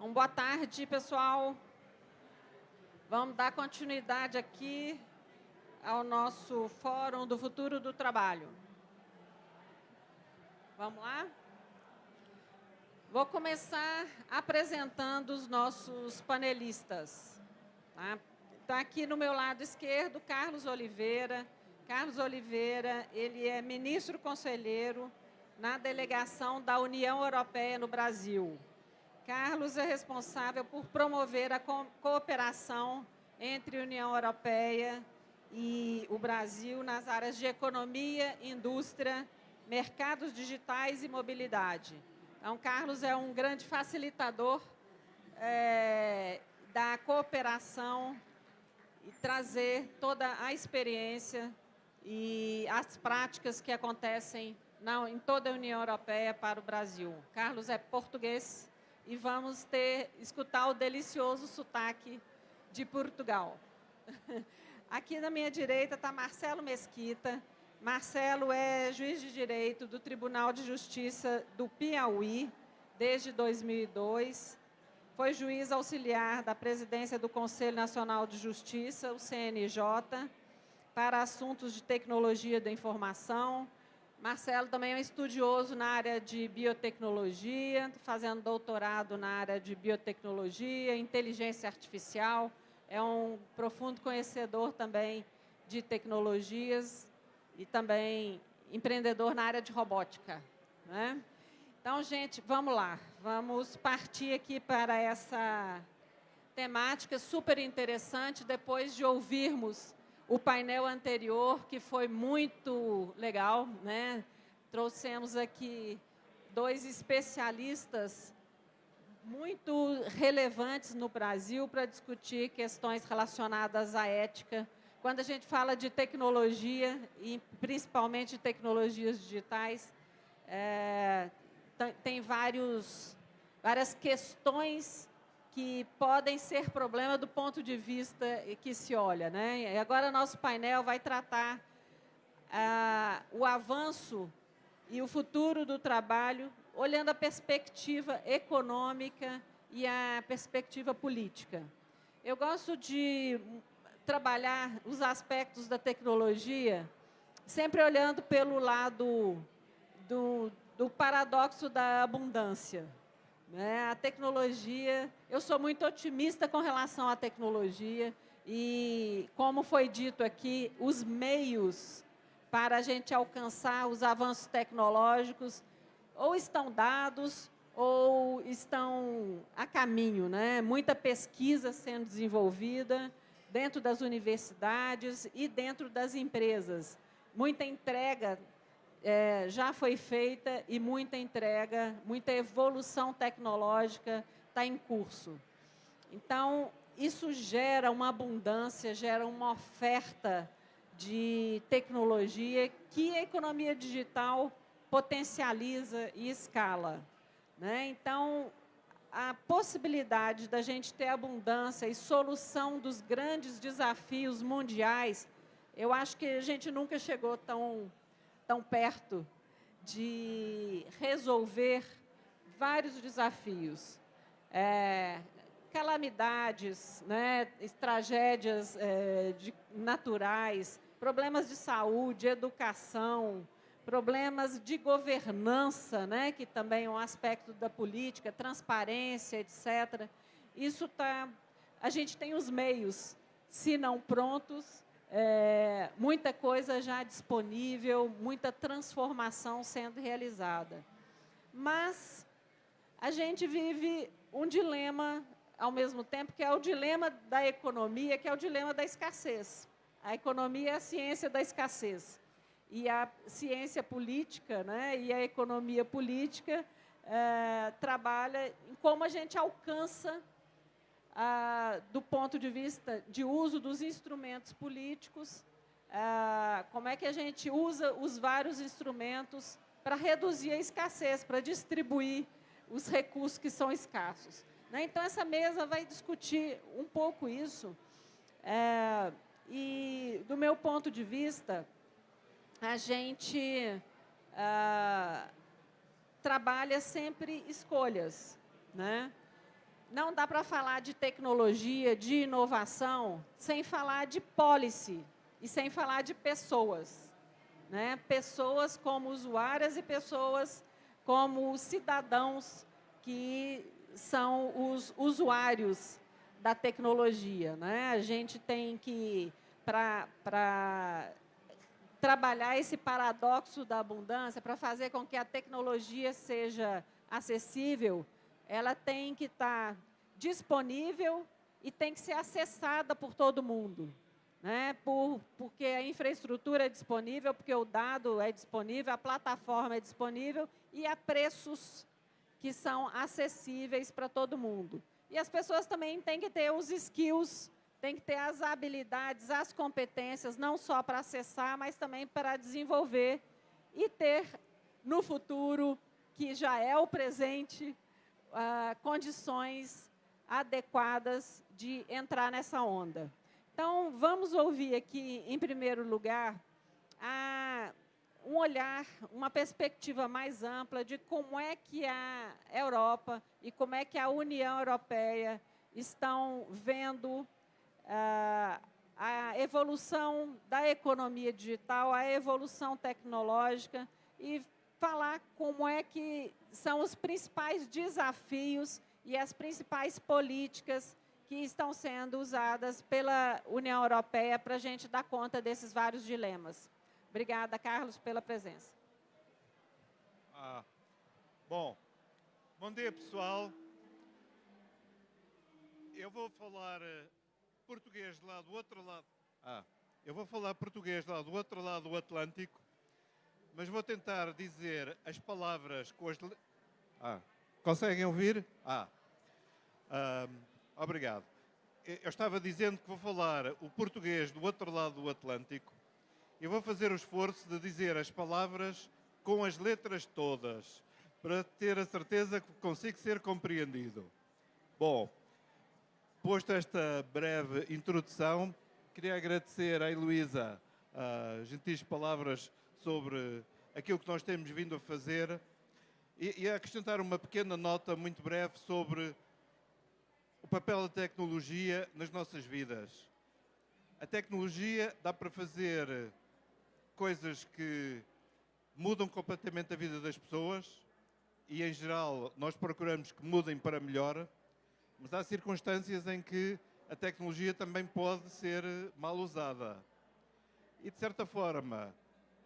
Então, boa tarde, pessoal. Vamos dar continuidade aqui ao nosso Fórum do Futuro do Trabalho. Vamos lá? Vou começar apresentando os nossos panelistas. Tá? Então, aqui no meu lado esquerdo, Carlos Oliveira. Carlos Oliveira, ele é ministro conselheiro na delegação da União Europeia no Brasil. Carlos é responsável por promover a cooperação entre a União Europeia e o Brasil nas áreas de economia, indústria, mercados digitais e mobilidade. Então, Carlos é um grande facilitador é, da cooperação e trazer toda a experiência e as práticas que acontecem na, em toda a União Europeia para o Brasil. Carlos é português, e vamos ter, escutar o delicioso sotaque de Portugal. Aqui na minha direita está Marcelo Mesquita. Marcelo é juiz de direito do Tribunal de Justiça do Piauí desde 2002. Foi juiz auxiliar da presidência do Conselho Nacional de Justiça, o CNJ, para assuntos de tecnologia da informação, Marcelo também é um estudioso na área de biotecnologia, fazendo doutorado na área de biotecnologia, inteligência artificial, é um profundo conhecedor também de tecnologias e também empreendedor na área de robótica. Né? Então, gente, vamos lá. Vamos partir aqui para essa temática super interessante, depois de ouvirmos o painel anterior, que foi muito legal, né? Trouxemos aqui dois especialistas muito relevantes no Brasil para discutir questões relacionadas à ética. Quando a gente fala de tecnologia, e principalmente tecnologias digitais, é, tem vários, várias questões que podem ser problema do ponto de vista que se olha. Né? E agora, nosso painel vai tratar ah, o avanço e o futuro do trabalho, olhando a perspectiva econômica e a perspectiva política. Eu gosto de trabalhar os aspectos da tecnologia sempre olhando pelo lado do, do paradoxo da abundância. Né? A tecnologia, eu sou muito otimista com relação à tecnologia e, como foi dito aqui, os meios para a gente alcançar os avanços tecnológicos ou estão dados ou estão a caminho. Né? Muita pesquisa sendo desenvolvida dentro das universidades e dentro das empresas. Muita entrega é, já foi feita e muita entrega, muita evolução tecnológica está em curso. Então, isso gera uma abundância, gera uma oferta de tecnologia que a economia digital potencializa e escala. Né? Então, a possibilidade da gente ter abundância e solução dos grandes desafios mundiais, eu acho que a gente nunca chegou tão tão perto de resolver vários desafios. É, calamidades, né, tragédias é, de, naturais, problemas de saúde, educação, problemas de governança, né, que também é um aspecto da política, transparência, etc. Isso tá, a gente tem os meios, se não prontos, é, muita coisa já disponível, muita transformação sendo realizada. Mas a gente vive um dilema ao mesmo tempo, que é o dilema da economia, que é o dilema da escassez. A economia é a ciência da escassez. E a ciência política né, e a economia política é, trabalha em como a gente alcança ah, do ponto de vista de uso dos instrumentos políticos, ah, como é que a gente usa os vários instrumentos para reduzir a escassez, para distribuir os recursos que são escassos. Né? Então, essa mesa vai discutir um pouco isso. É, e, do meu ponto de vista, a gente ah, trabalha sempre escolhas. Né? Não dá para falar de tecnologia, de inovação, sem falar de policy e sem falar de pessoas. Né? Pessoas como usuárias e pessoas como cidadãos que são os usuários da tecnologia. Né? A gente tem que, para trabalhar esse paradoxo da abundância, para fazer com que a tecnologia seja acessível, ela tem que estar disponível e tem que ser acessada por todo mundo. Né? Por, porque a infraestrutura é disponível, porque o dado é disponível, a plataforma é disponível e a preços que são acessíveis para todo mundo. E as pessoas também têm que ter os skills, têm que ter as habilidades, as competências, não só para acessar, mas também para desenvolver e ter no futuro, que já é o presente, uh, condições adequadas de entrar nessa onda. Então, vamos ouvir aqui, em primeiro lugar, a, um olhar, uma perspectiva mais ampla de como é que a Europa e como é que a União Europeia estão vendo uh, a evolução da economia digital, a evolução tecnológica e falar como é que são os principais desafios e as principais políticas que estão sendo usadas pela União Europeia para a gente dar conta desses vários dilemas. Obrigada, Carlos, pela presença. Ah, bom, bom dia, pessoal. Eu vou falar uh, português lá do outro lado. Ah, eu vou falar português lá do outro lado do Atlântico mas vou tentar dizer as palavras com as. Ah, conseguem ouvir? Ah, obrigado. Eu estava dizendo que vou falar o português do outro lado do Atlântico e vou fazer o esforço de dizer as palavras com as letras todas, para ter a certeza que consigo ser compreendido. Bom, posto esta breve introdução, queria agradecer à Heloísa as gentis palavras sobre aquilo que nós temos vindo a fazer e, e acrescentar uma pequena nota muito breve sobre o papel da tecnologia nas nossas vidas. A tecnologia dá para fazer coisas que mudam completamente a vida das pessoas e, em geral, nós procuramos que mudem para melhor, mas há circunstâncias em que a tecnologia também pode ser mal usada. E, de certa forma,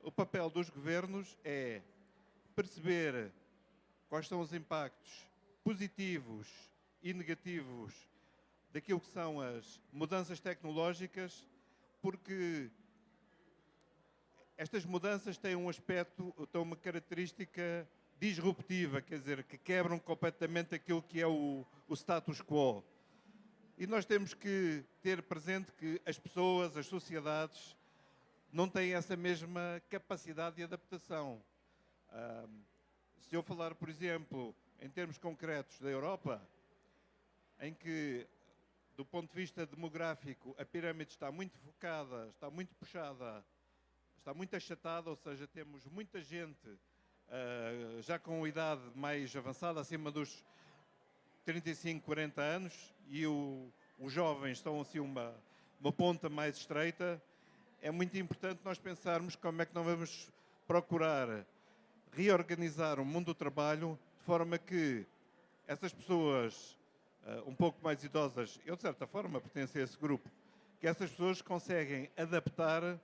o papel dos governos é perceber quais são os impactos positivos e negativos daquilo que são as mudanças tecnológicas, porque estas mudanças têm um aspecto, têm uma característica disruptiva, quer dizer, que quebram completamente aquilo que é o, o status quo. E nós temos que ter presente que as pessoas, as sociedades, não têm essa mesma capacidade de adaptação. se eu falar, por exemplo, em termos concretos da Europa, em que, do ponto de vista demográfico, a pirâmide está muito focada, está muito puxada, está muito achatada, ou seja, temos muita gente uh, já com idade mais avançada, acima dos 35, 40 anos, e o, os jovens estão assim uma, uma ponta mais estreita, é muito importante nós pensarmos como é que nós vamos procurar reorganizar o mundo do trabalho de forma que essas pessoas uh, um pouco mais idosas, eu de certa forma pertenço a esse grupo, que essas pessoas conseguem adaptar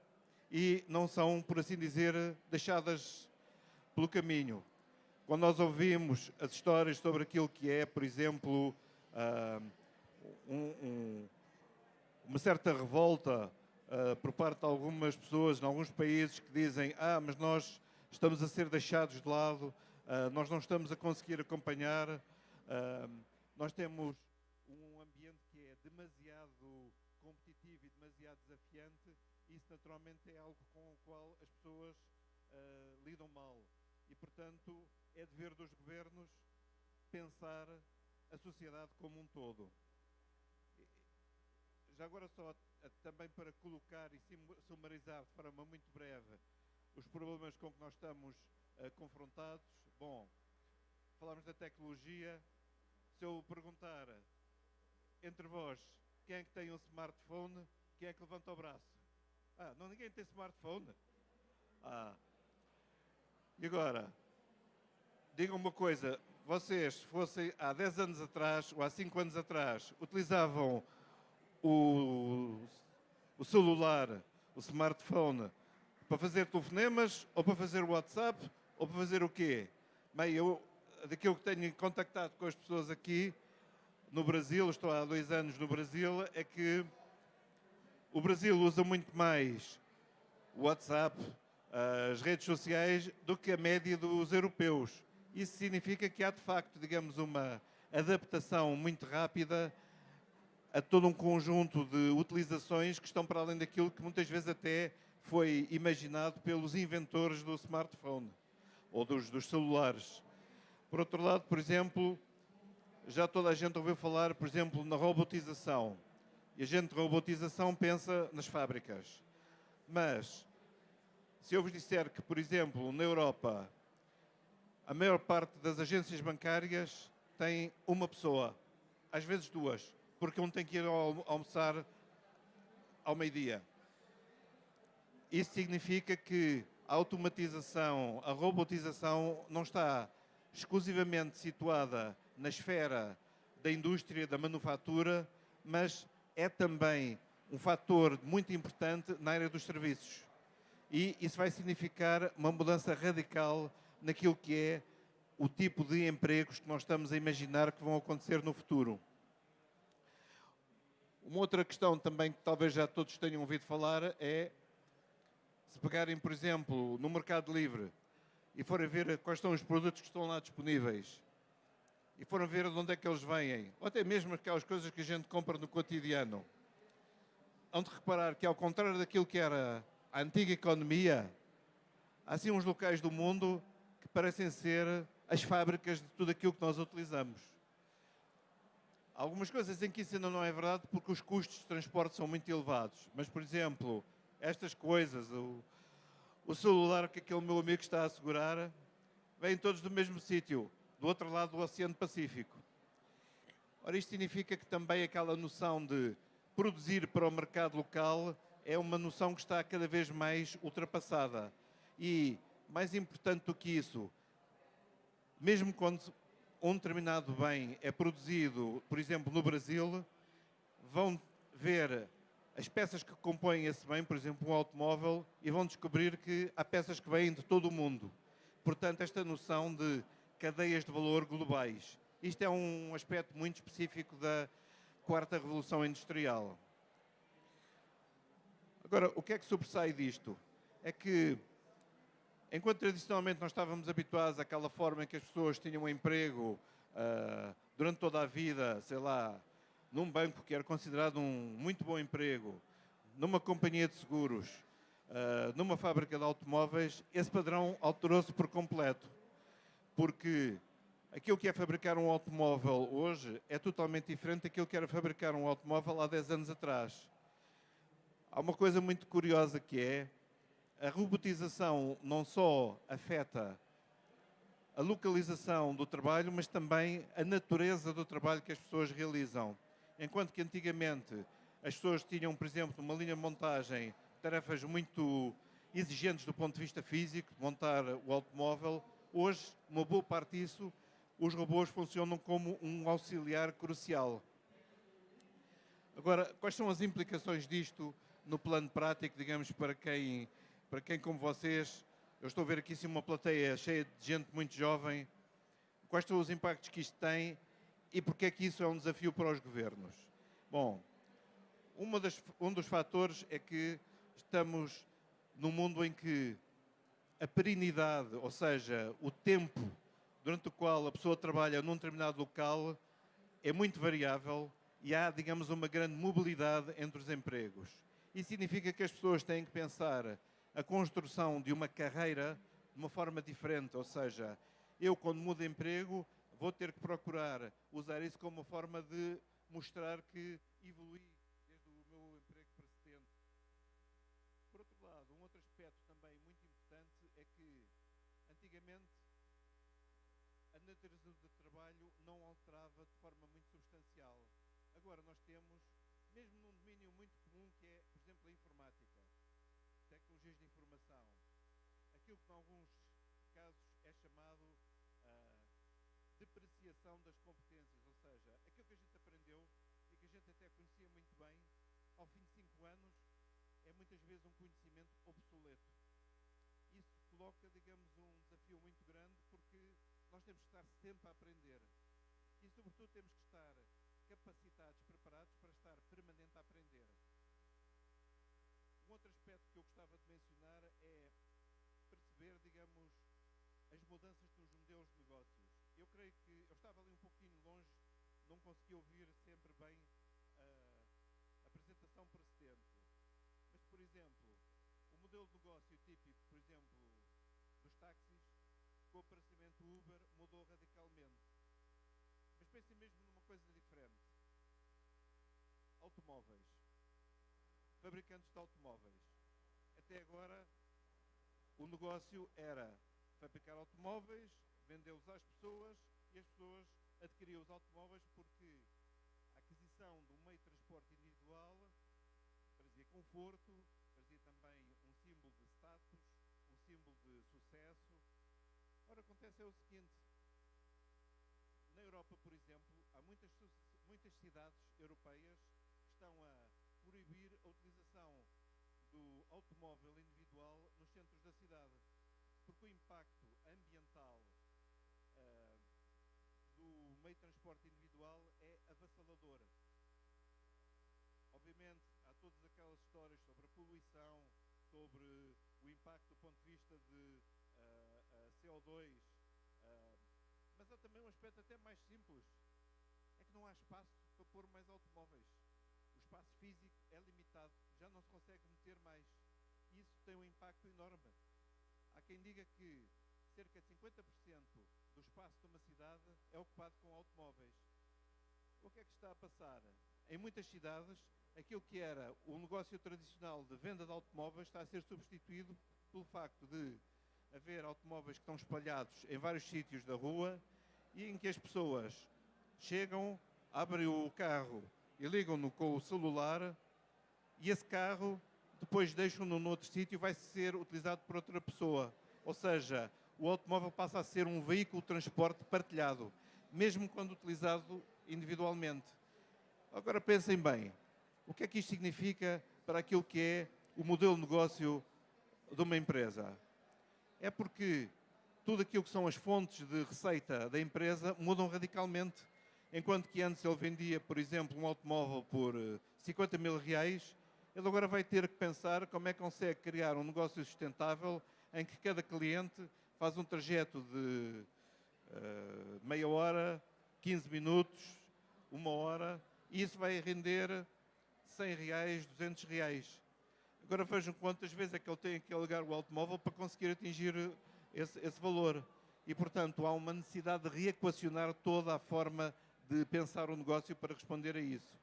e não são, por assim dizer, deixadas pelo caminho. Quando nós ouvimos as histórias sobre aquilo que é, por exemplo, uh, um, um, uma certa revolta uh, por parte de algumas pessoas em alguns países que dizem ah, mas nós estamos a ser deixados de lado, uh, nós não estamos a conseguir acompanhar, uh, nós temos um ambiente que é demasiado competitivo e demasiado desafiante isso naturalmente é algo com o qual as pessoas lidam mal. E, portanto, é dever dos governos pensar a sociedade como um todo. Já agora só também para colocar e sumarizar de forma muito breve os problemas com que nós estamos uh, confrontados. Bom, falamos da tecnologia, se eu perguntar entre vós quem é que tem um smartphone, quem é que levanta o braço? Ah, não ninguém tem smartphone? Ah. E agora, digam uma coisa, vocês, se fossem há 10 anos atrás ou há 5 anos atrás, utilizavam o, o celular, o smartphone, para fazer telefonemas ou para fazer WhatsApp ou para fazer o quê? Bem, eu, daquilo que tenho contactado com as pessoas aqui no Brasil, estou há dois anos no Brasil, é que o Brasil usa muito mais o WhatsApp, as redes sociais, do que a média dos europeus. Isso significa que há, de facto, digamos, uma adaptação muito rápida a todo um conjunto de utilizações que estão para além daquilo que muitas vezes até foi imaginado pelos inventores do smartphone ou dos, dos celulares. Por outro lado, por exemplo, já toda a gente ouviu falar, por exemplo, na robotização. E a gente de robotização pensa nas fábricas. Mas, se eu vos disser que, por exemplo, na Europa, a maior parte das agências bancárias tem uma pessoa, às vezes duas, porque um tem que ir ao almoçar ao meio-dia. Isso significa que a automatização, a robotização não está exclusivamente situada na esfera da indústria, da manufatura, mas é também um fator muito importante na área dos serviços. E isso vai significar uma mudança radical naquilo que é o tipo de empregos que nós estamos a imaginar que vão acontecer no futuro. Uma outra questão também que talvez já todos tenham ouvido falar é se pegarem, por exemplo, no Mercado Livre e forem ver quais são os produtos que estão lá disponíveis e forem ver de onde é que eles vêm, ou até mesmo aquelas coisas que a gente compra no cotidiano, hão de reparar que, ao contrário daquilo que era a antiga economia, há assim uns locais do mundo que parecem ser as fábricas de tudo aquilo que nós utilizamos. Algumas coisas em que isso ainda não é verdade porque os custos de transporte são muito elevados. Mas, por exemplo, estas coisas, o, o celular que aquele meu amigo está a segurar, vêm todos do mesmo sítio, do outro lado do Oceano Pacífico. Ora, isto significa que também aquela noção de produzir para o mercado local é uma noção que está cada vez mais ultrapassada. E, mais importante do que isso, mesmo quando um determinado bem é produzido, por exemplo, no Brasil, vão ver as peças que compõem esse bem, por exemplo, um automóvel, e vão descobrir que há peças que vêm de todo o mundo. Portanto, esta noção de cadeias de valor globais. Isto é um aspecto muito específico da quarta revolução industrial. Agora, o que é que sobressai disto? É que, enquanto tradicionalmente nós estávamos habituados àquela forma em que as pessoas tinham um emprego uh, durante toda a vida, sei lá, num banco que era considerado um muito bom emprego, numa companhia de seguros, uh, numa fábrica de automóveis, esse padrão alterou-se por completo. Porque aquilo que é fabricar um automóvel hoje é totalmente diferente daquilo que era fabricar um automóvel há 10 anos atrás. Há uma coisa muito curiosa que é a robotização não só afeta a localização do trabalho, mas também a natureza do trabalho que as pessoas realizam. Enquanto que antigamente as pessoas tinham, por exemplo, uma linha de montagem, tarefas muito exigentes do ponto de vista físico, montar o automóvel, hoje, uma boa parte disso, os robôs funcionam como um auxiliar crucial. Agora, quais são as implicações disto no plano prático, digamos, para quem, para quem como vocês, eu estou a ver aqui sim uma plateia cheia de gente muito jovem, quais são os impactos que isto tem e porque é que isso é um desafio para os governos? Bom, das, um dos fatores é que estamos num mundo em que a perenidade, ou seja, o tempo durante o qual a pessoa trabalha num determinado local é muito variável e há, digamos, uma grande mobilidade entre os empregos. Isso significa que as pessoas têm que pensar a construção de uma carreira de uma forma diferente, ou seja, eu quando mudo de emprego vou ter que procurar usar isso como uma forma de mostrar que evolui desde o meu emprego precedente. Por outro lado, um outro aspecto também muito importante é que, antigamente, a caracterização do trabalho não alterava de forma muito substancial. Agora nós temos, mesmo num domínio muito comum que é, por exemplo, a informática, tecnologias de informação, aquilo que em alguns casos é chamado uh, depreciação das competências, ou seja, aquilo que a gente aprendeu e que a gente até conhecia muito bem, ao fim de cinco anos, é muitas vezes um conhecimento obsoleto. Isso coloca, digamos, um desafio muito grande porque nós temos que estar sempre a aprender e, sobretudo, temos que estar capacitados, preparados para estar permanente a aprender. Um outro aspecto que eu gostava de mencionar é perceber, digamos, as mudanças nos modelos de negócios. Eu creio que eu estava ali um pouquinho longe, não consegui ouvir sempre bem a apresentação precedente. Mas, por exemplo, o modelo de negócio típico, por exemplo, dos táxis, com o aparecimento Uber, mudou radicalmente. Mas pensem mesmo numa coisa diferente. Automóveis. Fabricantes de automóveis. Até agora, o negócio era fabricar automóveis, vendê-los às pessoas e as pessoas adquiriam os automóveis porque a aquisição de um meio de transporte individual trazia conforto, trazia também um símbolo de status, um símbolo de sucesso. Ora, acontece é o seguinte, na Europa, por exemplo, há muitas, muitas cidades europeias que estão a proibir a utilização do automóvel individual centros da cidade, porque o impacto ambiental uh, do meio de transporte individual é avassalador. Obviamente, há todas aquelas histórias sobre a poluição, sobre o impacto do ponto de vista de uh, uh, CO2, mas há também um aspecto até mais simples, é que não há espaço para pôr mais automóveis. O espaço físico é limitado, já não se consegue meter mais. Tem um impacto enorme. Há quem diga que cerca de 50% do espaço de uma cidade é ocupado com automóveis. O que é que está a passar? Em muitas cidades, aquilo que era o negócio tradicional de venda de automóveis está a ser substituído pelo facto de haver automóveis que estão espalhados em vários sítios da rua e em que as pessoas chegam, abrem o carro e ligam-no com o celular e esse carro depois deixam-no noutro sítio e vai ser utilizado por outra pessoa. Ou seja, o automóvel passa a ser um veículo de transporte partilhado, mesmo quando utilizado individualmente. Agora pensem bem, o que é que isto significa para aquilo que é o modelo de negócio de uma empresa? É porque tudo aquilo que são as fontes de receita da empresa mudam radicalmente. Enquanto que antes ele vendia, por exemplo, um automóvel por 50 eh, mil reais, ele agora vai ter que pensar como é que consegue criar um negócio sustentável em que cada cliente faz um trajeto de uh, meia hora, 15 minutos, uma hora, e isso vai render 100 reais, 200 reais. Agora vejam quantas vezes é que ele tem que alugar o automóvel para conseguir atingir esse, esse valor. E, portanto, há uma necessidade de reequacionar toda a forma de pensar o negócio para responder a isso.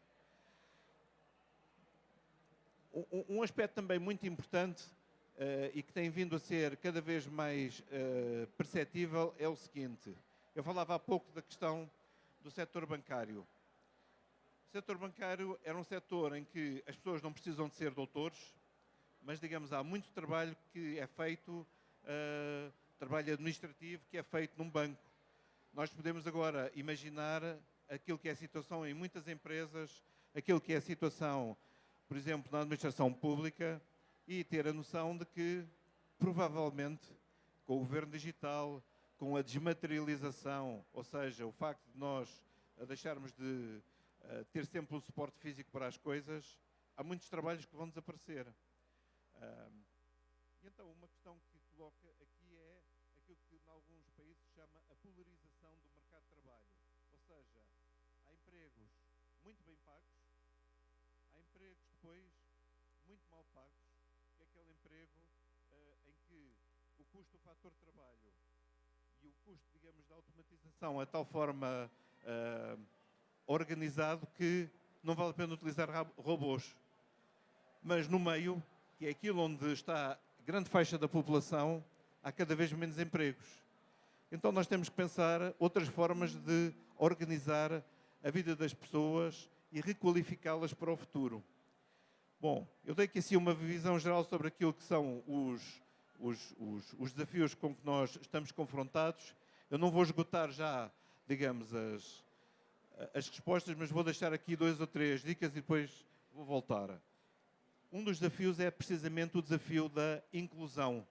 Um, um aspecto também muito importante uh, e que tem vindo a ser cada vez mais uh, perceptível é o seguinte. Eu falava há pouco da questão do setor bancário. O setor bancário era um setor em que as pessoas não precisam de ser doutores, mas, digamos, há muito trabalho que é feito, uh, trabalho administrativo que é feito num banco. Nós podemos agora imaginar aquilo que é a situação em muitas empresas, aquilo que é a situação, por exemplo, na administração pública e ter a noção de que, provavelmente, com o governo digital, com a desmaterialização, ou seja, o facto de nós deixarmos de uh, ter sempre um suporte físico para as coisas, há muitos trabalhos que vão desaparecer. Um, e então, uma questão que coloca aqui é aquilo que em alguns países se chama a polarização do mercado de trabalho. Ou seja, há empregos muito bem pagos, há empregos depois muito mal pagos, que é aquele emprego uh, em que o custo do fator trabalho e o custo, digamos, da automatização é de tal forma uh, organizado que não vale a pena utilizar robôs. Mas no meio que é aquilo onde está grande faixa da população, há cada vez menos empregos. Então nós temos que pensar outras formas de organizar a vida das pessoas e requalificá-las para o futuro. Bom, eu dei aqui assim uma visão geral sobre aquilo que são os, os, os, os desafios com que nós estamos confrontados. Eu não vou esgotar já, digamos, as, as respostas, mas vou deixar aqui dois ou três dicas e depois vou voltar. Um dos desafios é precisamente o desafio da inclusão.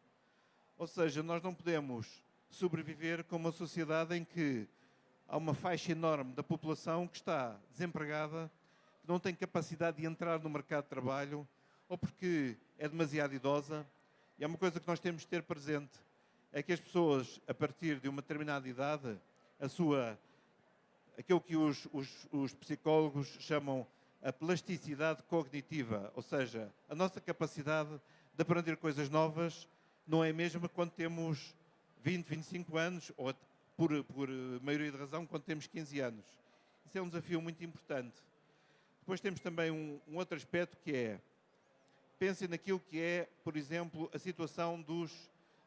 Ou seja, nós não podemos sobreviver com uma sociedade em que há uma faixa enorme da população que está desempregada, que não tem capacidade de entrar no mercado de trabalho, ou porque é demasiado idosa. E é uma coisa que nós temos de ter presente, é que as pessoas, a partir de uma determinada idade, a sua, aquilo que os, os, os psicólogos chamam a plasticidade cognitiva, ou seja, a nossa capacidade de aprender coisas novas não é a mesma quando temos 20, 25 anos, ou por, por maioria de razão, quando temos 15 anos. Isso é um desafio muito importante. Depois temos também um, um outro aspecto que é, pensem naquilo que é, por exemplo, a situação dos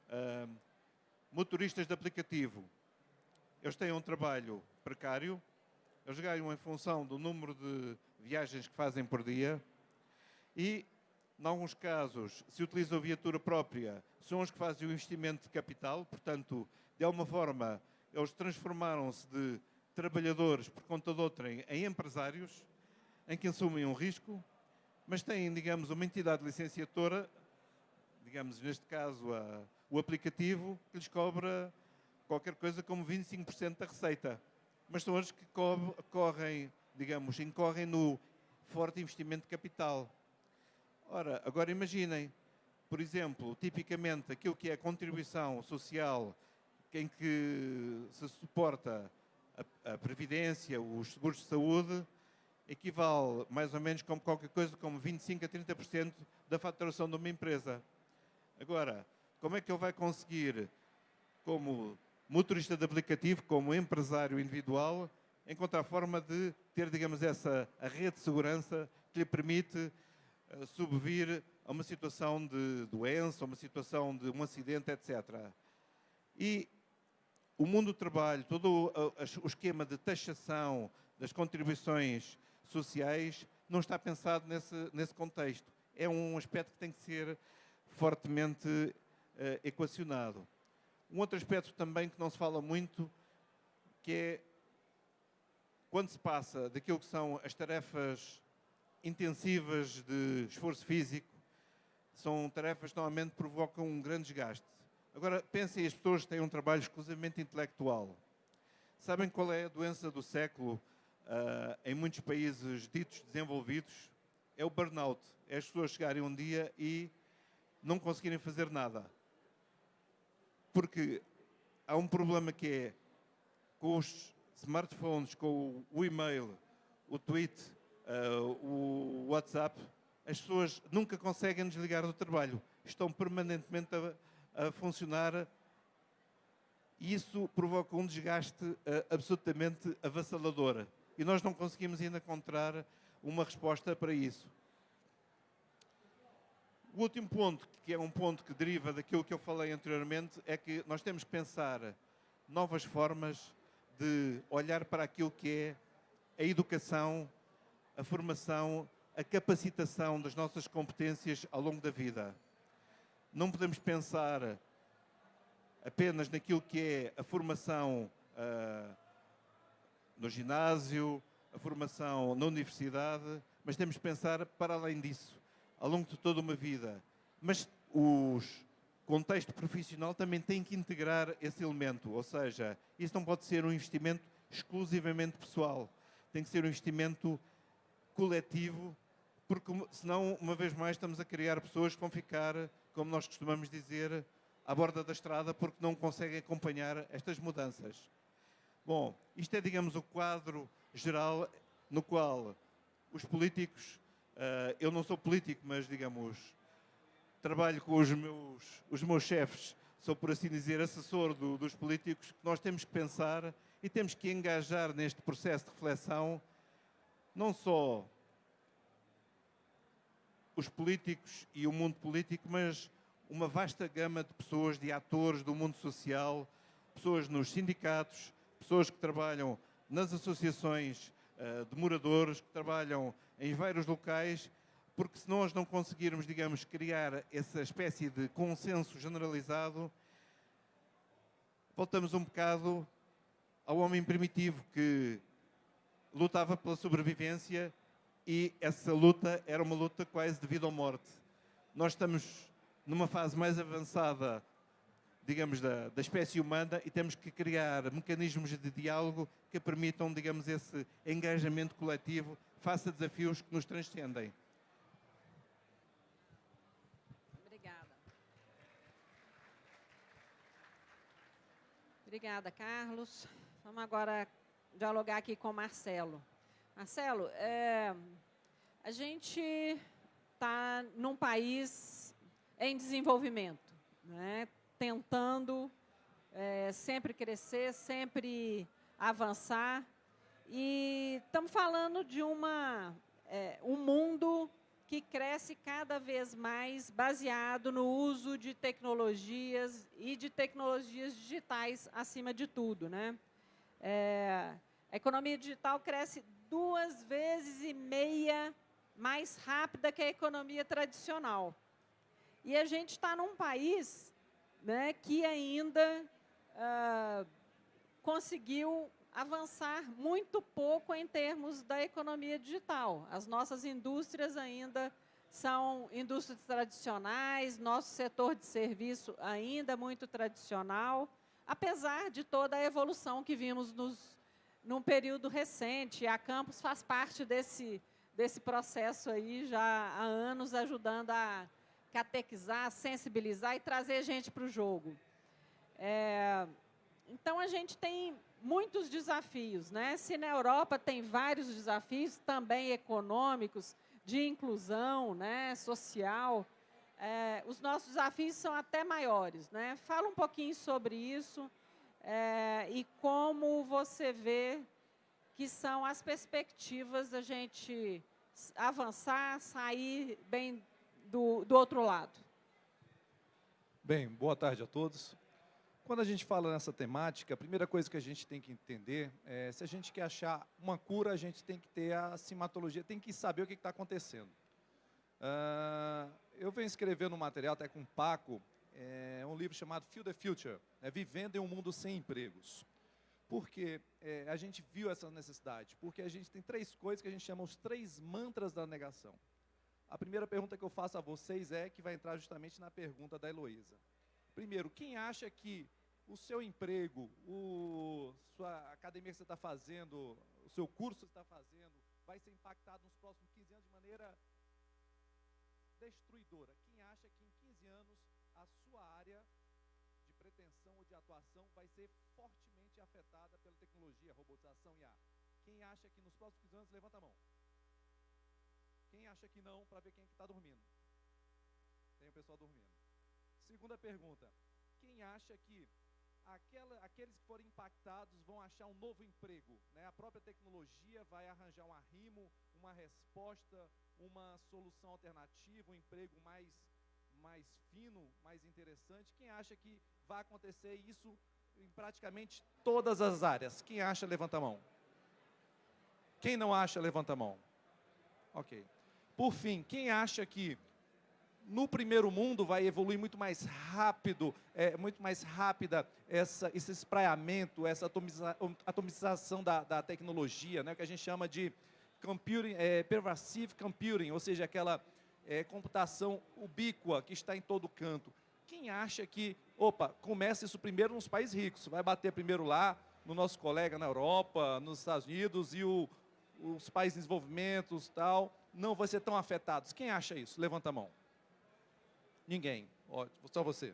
uh, motoristas de aplicativo. Eles têm um trabalho precário, eles ganham em função do número de viagens que fazem por dia e, em alguns casos, se utilizam viatura própria, são os que fazem o investimento de capital, portanto, de alguma forma, eles transformaram-se de trabalhadores por conta de outrem em empresários, em que assumem um risco, mas têm, digamos, uma entidade licenciatora, digamos, neste caso, a, o aplicativo, que lhes cobra qualquer coisa como 25% da receita mas são os que correm, digamos, incorrem no forte investimento de capital. Ora, agora imaginem, por exemplo, tipicamente aquilo que é a contribuição social em que se suporta a, a previdência, os seguros de saúde, equivale mais ou menos como qualquer coisa como 25 a 30% da faturação de uma empresa. Agora, como é que ele vai conseguir, como motorista de aplicativo, como empresário individual, encontrar forma de ter, digamos, essa rede de segurança que lhe permite uh, subvir a uma situação de doença, a uma situação de um acidente, etc. E o mundo do trabalho, todo o, o esquema de taxação das contribuições sociais não está pensado nesse, nesse contexto. É um aspecto que tem que ser fortemente uh, equacionado. Um outro aspecto também que não se fala muito, que é quando se passa daquilo que são as tarefas intensivas de esforço físico, são tarefas que normalmente provocam um grande desgaste. Agora, pensem as pessoas têm um trabalho exclusivamente intelectual. Sabem qual é a doença do século uh, em muitos países ditos desenvolvidos? É o burnout. É as pessoas chegarem um dia e não conseguirem fazer nada porque há um problema que é com os smartphones, com o e-mail, o tweet, uh, o WhatsApp, as pessoas nunca conseguem desligar do trabalho. Estão permanentemente a, a funcionar e isso provoca um desgaste uh, absolutamente avassalador. E nós não conseguimos ainda encontrar uma resposta para isso. O último ponto, que é um ponto que deriva daquilo que eu falei anteriormente, é que nós temos que pensar novas formas de olhar para aquilo que é a educação, a formação, a capacitação das nossas competências ao longo da vida. Não podemos pensar apenas naquilo que é a formação uh, no ginásio, a formação na universidade, mas temos que pensar para além disso ao longo de toda uma vida. Mas o contexto profissional também tem que integrar esse elemento, ou seja, isso não pode ser um investimento exclusivamente pessoal, tem que ser um investimento coletivo, porque senão, uma vez mais, estamos a criar pessoas que vão ficar, como nós costumamos dizer, à borda da estrada porque não conseguem acompanhar estas mudanças. Bom, isto é, digamos, o quadro geral no qual os políticos Uh, eu não sou político, mas, digamos, trabalho com os meus, os meus chefes, sou, por assim dizer, assessor do, dos políticos, que nós temos que pensar e temos que engajar neste processo de reflexão não só os políticos e o mundo político, mas uma vasta gama de pessoas, de atores do mundo social, pessoas nos sindicatos, pessoas que trabalham nas associações uh, de moradores, que trabalham em vários locais, porque se nós não conseguirmos, digamos, criar essa espécie de consenso generalizado, voltamos um bocado ao homem primitivo que lutava pela sobrevivência e essa luta era uma luta quase de vida ou morte. Nós estamos numa fase mais avançada, digamos, da, da espécie humana e temos que criar mecanismos de diálogo que permitam, digamos, esse engajamento coletivo face a desafios que nos transcendem. Obrigada. Obrigada, Carlos. Vamos agora dialogar aqui com o Marcelo. Marcelo, é, a gente está num país em desenvolvimento, né? Tentando é, sempre crescer, sempre avançar. E estamos falando de uma, é, um mundo que cresce cada vez mais baseado no uso de tecnologias e de tecnologias digitais acima de tudo. Né? É, a economia digital cresce duas vezes e meia mais rápida que a economia tradicional. E a gente está num país né, que ainda uh, conseguiu avançar muito pouco em termos da economia digital. As nossas indústrias ainda são indústrias tradicionais, nosso setor de serviço ainda muito tradicional, apesar de toda a evolução que vimos nos, num período recente. A Campus faz parte desse, desse processo aí já há anos, ajudando a catequizar, sensibilizar e trazer gente para o jogo. É, então, a gente tem muitos desafios. Né? Se na Europa tem vários desafios, também econômicos, de inclusão né, social, é, os nossos desafios são até maiores. Né? Fala um pouquinho sobre isso é, e como você vê que são as perspectivas da gente avançar, sair bem do, do outro lado. Bem, boa tarde a todos. Quando a gente fala nessa temática, a primeira coisa que a gente tem que entender é se a gente quer achar uma cura, a gente tem que ter a simatologia, tem que saber o que está acontecendo. Uh, eu venho escrevendo um material até com o Paco, é, um livro chamado Feel the Future, é Vivendo em um Mundo Sem Empregos. Porque é, a gente viu essa necessidade? Porque a gente tem três coisas que a gente chama os três mantras da negação. A primeira pergunta que eu faço a vocês é, que vai entrar justamente na pergunta da Heloísa. Primeiro, quem acha que o seu emprego, o, sua academia que você está fazendo, o seu curso que você está fazendo, vai ser impactado nos próximos 15 anos de maneira destruidora. Quem acha que em 15 anos a sua área de pretensão ou de atuação vai ser fortemente afetada pela tecnologia, robotização e IA? Quem acha que nos próximos 15 anos, levanta a mão. Quem acha que não, para ver quem está dormindo? Tem o pessoal dormindo. Segunda pergunta. Quem acha que aquela, aqueles que forem impactados vão achar um novo emprego? Né? A própria tecnologia vai arranjar um arrimo, uma resposta, uma solução alternativa, um emprego mais, mais fino, mais interessante. Quem acha que vai acontecer isso em praticamente todas as áreas? Quem acha, levanta a mão. Quem não acha, levanta a mão. Ok. Por fim, quem acha que no primeiro mundo vai evoluir muito mais rápido, é, muito mais rápida essa, esse espraiamento, essa atomiza, atomização da, da tecnologia, né, que a gente chama de computing, é, pervasive computing, ou seja, aquela é, computação ubíqua que está em todo canto. Quem acha que, opa, começa isso primeiro nos países ricos, vai bater primeiro lá, no nosso colega na Europa, nos Estados Unidos e o, os países em desenvolvimento tal, não vai ser tão afetados. Quem acha isso? Levanta a mão. Ninguém. só você.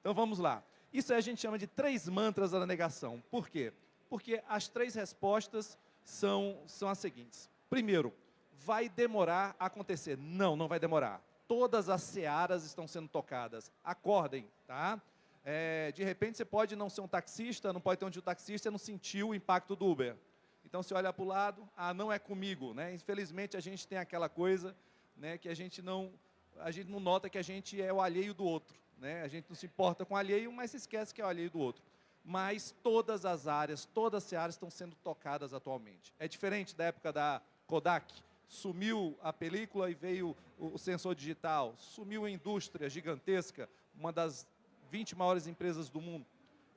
Então vamos lá. Isso a gente chama de três mantras da negação. Por quê? Porque as três respostas são, são as seguintes. Primeiro, vai demorar a acontecer. Não, não vai demorar. Todas as searas estão sendo tocadas. Acordem, tá? É, de repente você pode não ser um taxista, não pode ter um de taxista, não sentiu o impacto do Uber. Então você olha para o lado, ah, não é comigo, né? Infelizmente a gente tem aquela coisa, né, que a gente não a gente não nota que a gente é o alheio do outro, né? A gente não se importa com o alheio, mas se esquece que é o alheio do outro. mas todas as áreas, todas as áreas estão sendo tocadas atualmente. É diferente da época da Kodak, sumiu a película e veio o sensor digital, sumiu a indústria gigantesca, uma das 20 maiores empresas do mundo.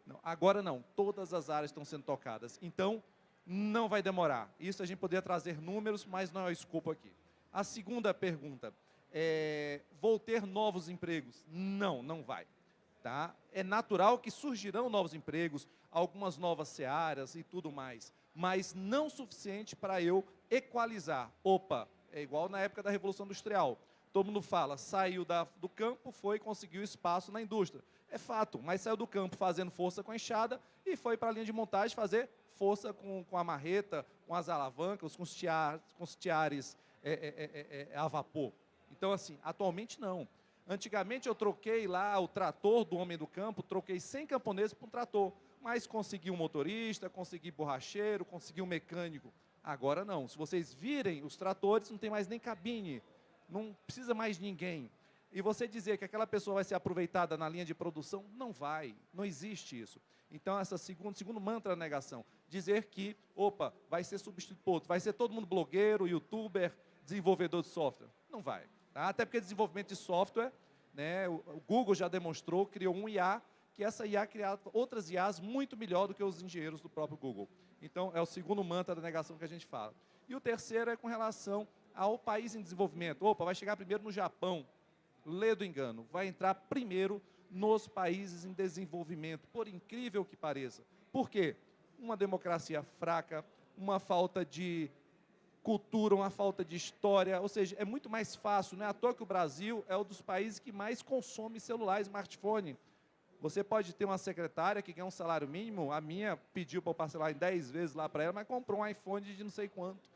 Não, agora não, todas as áreas estão sendo tocadas. Então, não vai demorar. Isso a gente poderia trazer números, mas não é o escopo aqui. A segunda pergunta, é, vou ter novos empregos? Não, não vai. Tá? É natural que surgirão novos empregos, algumas novas searas e tudo mais, mas não suficiente para eu equalizar. Opa, é igual na época da Revolução Industrial. Todo mundo fala, saiu da, do campo, foi conseguiu espaço na indústria. É fato, mas saiu do campo fazendo força com a enxada e foi para a linha de montagem fazer força com, com a marreta, com as alavancas, com os, tiar, com os tiares é, é, é, a vapor. Então, assim, atualmente não. Antigamente eu troquei lá o trator do homem do campo, troquei 100 camponeses por um trator, mas consegui um motorista, consegui borracheiro, consegui um mecânico. Agora não. Se vocês virem os tratores, não tem mais nem cabine, não precisa mais ninguém. E você dizer que aquela pessoa vai ser aproveitada na linha de produção, não vai, não existe isso. Então, essa segundo, segundo mantra da negação, dizer que, opa, vai ser substituto, vai ser todo mundo blogueiro, youtuber, desenvolvedor de software. Não vai. Tá? Até porque desenvolvimento de software, né, o, Google já demonstrou, criou um IA, que essa IA criava outras IAs muito melhor do que os engenheiros do próprio Google. Então, é o segundo mantra da negação que a gente fala. E o terceiro é com relação ao país em desenvolvimento. Opa, vai chegar primeiro no Japão. Lê do engano. Vai entrar primeiro nos países em desenvolvimento, por incrível que pareça. Por quê? Uma democracia fraca, uma falta de cultura, uma falta de história, ou seja, é muito mais fácil, não é à toa que o Brasil é um dos países que mais consome celular smartphone. Você pode ter uma secretária que ganha um salário mínimo, a minha pediu para eu parcelar em 10 vezes lá para ela, mas comprou um iPhone de não sei quanto.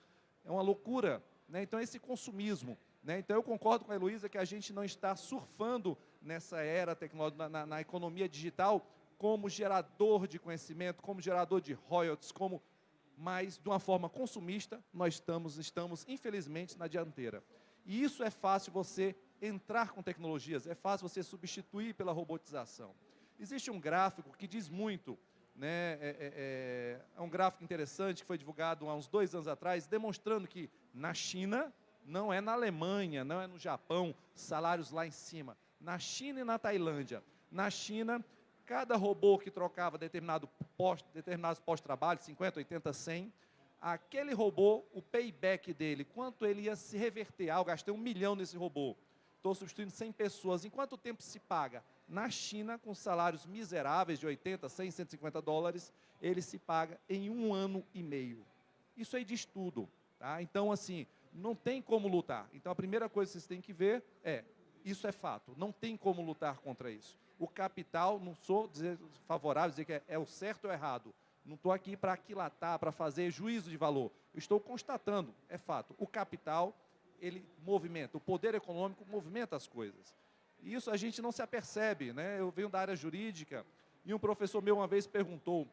É uma loucura. Né? Então, esse consumismo. Né? Então, eu concordo com a Heloísa que a gente não está surfando nessa era tecnológica, na, na economia digital, como gerador de conhecimento, como gerador de royalties, como mas de uma forma consumista, nós estamos, estamos infelizmente na dianteira. E isso é fácil você entrar com tecnologias, é fácil você substituir pela robotização. Existe um gráfico que diz muito, né, é, é, é, é um gráfico interessante que foi divulgado há uns dois anos atrás, demonstrando que na China, não é na Alemanha, não é no Japão, salários lá em cima. Na China e na Tailândia. Na China, Cada robô que trocava determinado posto, determinados pós-trabalho, 50, 80, 100, aquele robô, o payback dele, quanto ele ia se reverter? Ah, eu gastei um milhão nesse robô. Estou substituindo 100 pessoas. Em quanto tempo se paga? Na China, com salários miseráveis de 80, 100, 150 dólares, ele se paga em um ano e meio. Isso aí diz tudo. Tá? Então, assim, não tem como lutar. Então, a primeira coisa que vocês têm que ver é, isso é fato, não tem como lutar contra isso o capital, não sou dizer, favorável, dizer que é, é o certo ou errado. Não estou aqui para aquilatar, para fazer juízo de valor. estou constatando, é fato. O capital, ele movimenta, o poder econômico movimenta as coisas. E isso a gente não se apercebe. Né? Eu venho da área jurídica e um professor meu uma vez perguntou,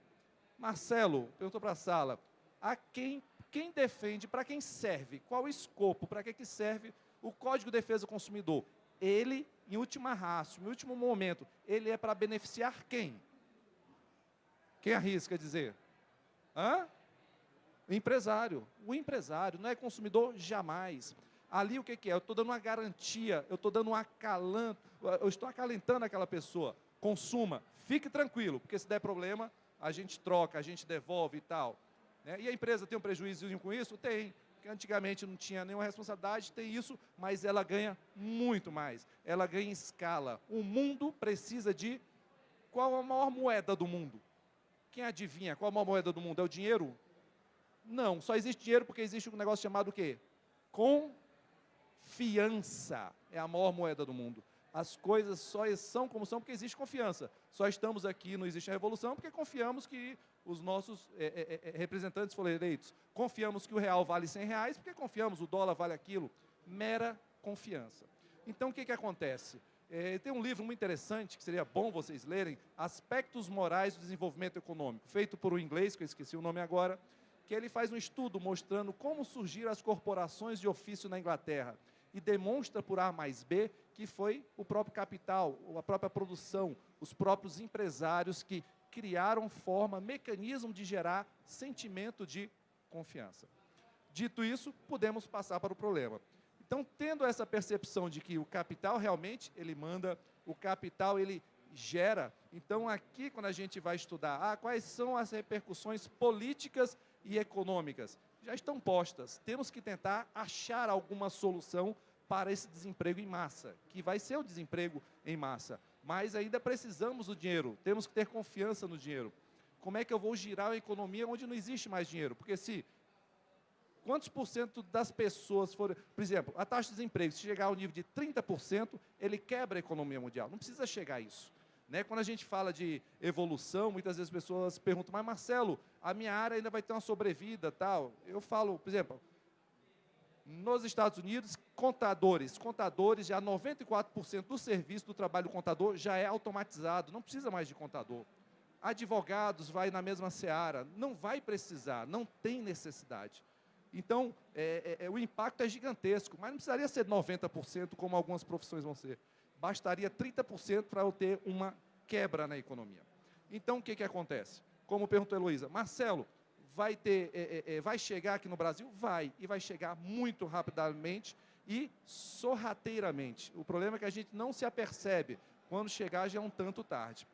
Marcelo, perguntou para a sala, a quem, quem defende, para quem serve, qual o escopo, para que, que serve o Código de Defesa do Consumidor? Ele em última raça, em último momento, ele é para beneficiar quem? Quem arrisca dizer? Hã? O empresário. O empresário, não é consumidor jamais. Ali o que, que é? Eu estou dando uma garantia, eu estou dando um acalanto, eu estou acalentando aquela pessoa. Consuma, fique tranquilo, porque se der problema, a gente troca, a gente devolve e tal. Né? E a empresa tem um prejuízo com isso? Tem antigamente não tinha nenhuma responsabilidade, tem isso, mas ela ganha muito mais. Ela ganha em escala. O mundo precisa de qual a maior moeda do mundo? Quem adivinha qual a maior moeda do mundo? É o dinheiro? Não, só existe dinheiro porque existe um negócio chamado o quê? Confiança é a maior moeda do mundo. As coisas só são como são porque existe confiança. Só estamos aqui, não existe a revolução, porque confiamos que os nossos é, é, é, representantes foram eleitos. Confiamos que o real vale 100 reais, porque confiamos o dólar vale aquilo. Mera confiança. Então, o que, que acontece? É, tem um livro muito interessante, que seria bom vocês lerem, Aspectos Morais do Desenvolvimento Econômico, feito por um inglês, que eu esqueci o nome agora, que ele faz um estudo mostrando como surgiram as corporações de ofício na Inglaterra e demonstra por A mais B que foi o próprio capital, a própria produção, os próprios empresários que criaram forma, mecanismo de gerar sentimento de confiança. Dito isso, podemos passar para o problema. Então, tendo essa percepção de que o capital realmente ele manda, o capital ele gera. Então, aqui quando a gente vai estudar, ah, quais são as repercussões políticas e econômicas, já estão postas. Temos que tentar achar alguma solução para esse desemprego em massa, que vai ser o desemprego em massa. Mas ainda precisamos do dinheiro, temos que ter confiança no dinheiro. Como é que eu vou girar a economia onde não existe mais dinheiro? Porque se quantos por cento das pessoas forem... Por exemplo, a taxa de desemprego, se chegar ao nível de 30%, ele quebra a economia mundial. Não precisa chegar a isso. Né? Quando a gente fala de evolução, muitas vezes as pessoas perguntam, mas Marcelo, a minha área ainda vai ter uma sobrevida, tal. Eu falo, por exemplo, nos Estados Unidos, contadores, contadores, já 94% do serviço do trabalho do contador já é automatizado, não precisa mais de contador. Advogados vai na mesma seara, não vai precisar, não tem necessidade. Então, é, é, é o impacto é gigantesco, mas não precisaria ser 90% como algumas profissões vão ser bastaria 30% para eu ter uma quebra na economia. Então, o que, que acontece? Como perguntou a Heloísa, Marcelo, vai, ter, é, é, vai chegar aqui no Brasil? Vai, e vai chegar muito rapidamente e sorrateiramente. O problema é que a gente não se apercebe, quando chegar já é um tanto tarde.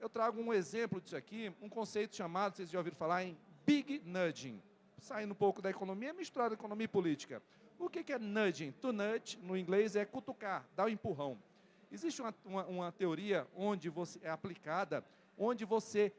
Eu trago um exemplo disso aqui, um conceito chamado, vocês já ouviram falar em Big Nudging. Saindo um pouco da economia, misturado economia e política. O que é nudging? To nudge, no inglês, é cutucar, dar um empurrão. Existe uma, uma, uma teoria onde você é aplicada, onde você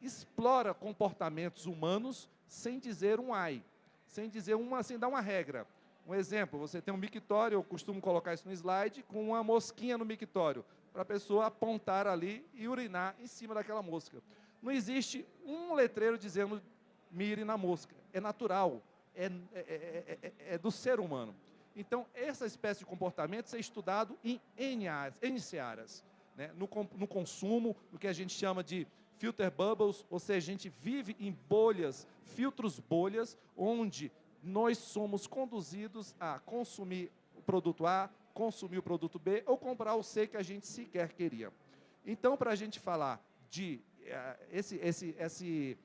explora comportamentos humanos sem dizer um ai, sem dizer uma, sem dar uma regra. Um exemplo, você tem um mictório, eu costumo colocar isso no slide, com uma mosquinha no mictório, para a pessoa apontar ali e urinar em cima daquela mosca. Não existe um letreiro dizendo mire na mosca. É natural. É é é, é, é, é, do ser humano. Então, essa espécie de comportamento é estudado em N, áreas, N. Né? No, no consumo, no que a gente chama de filter bubbles, ou seja, a gente vive em bolhas, filtros bolhas, onde nós somos conduzidos a consumir o produto A, consumir o produto B ou comprar o C que a gente sequer queria. Então, para a gente falar de uh, esse, esse, esse,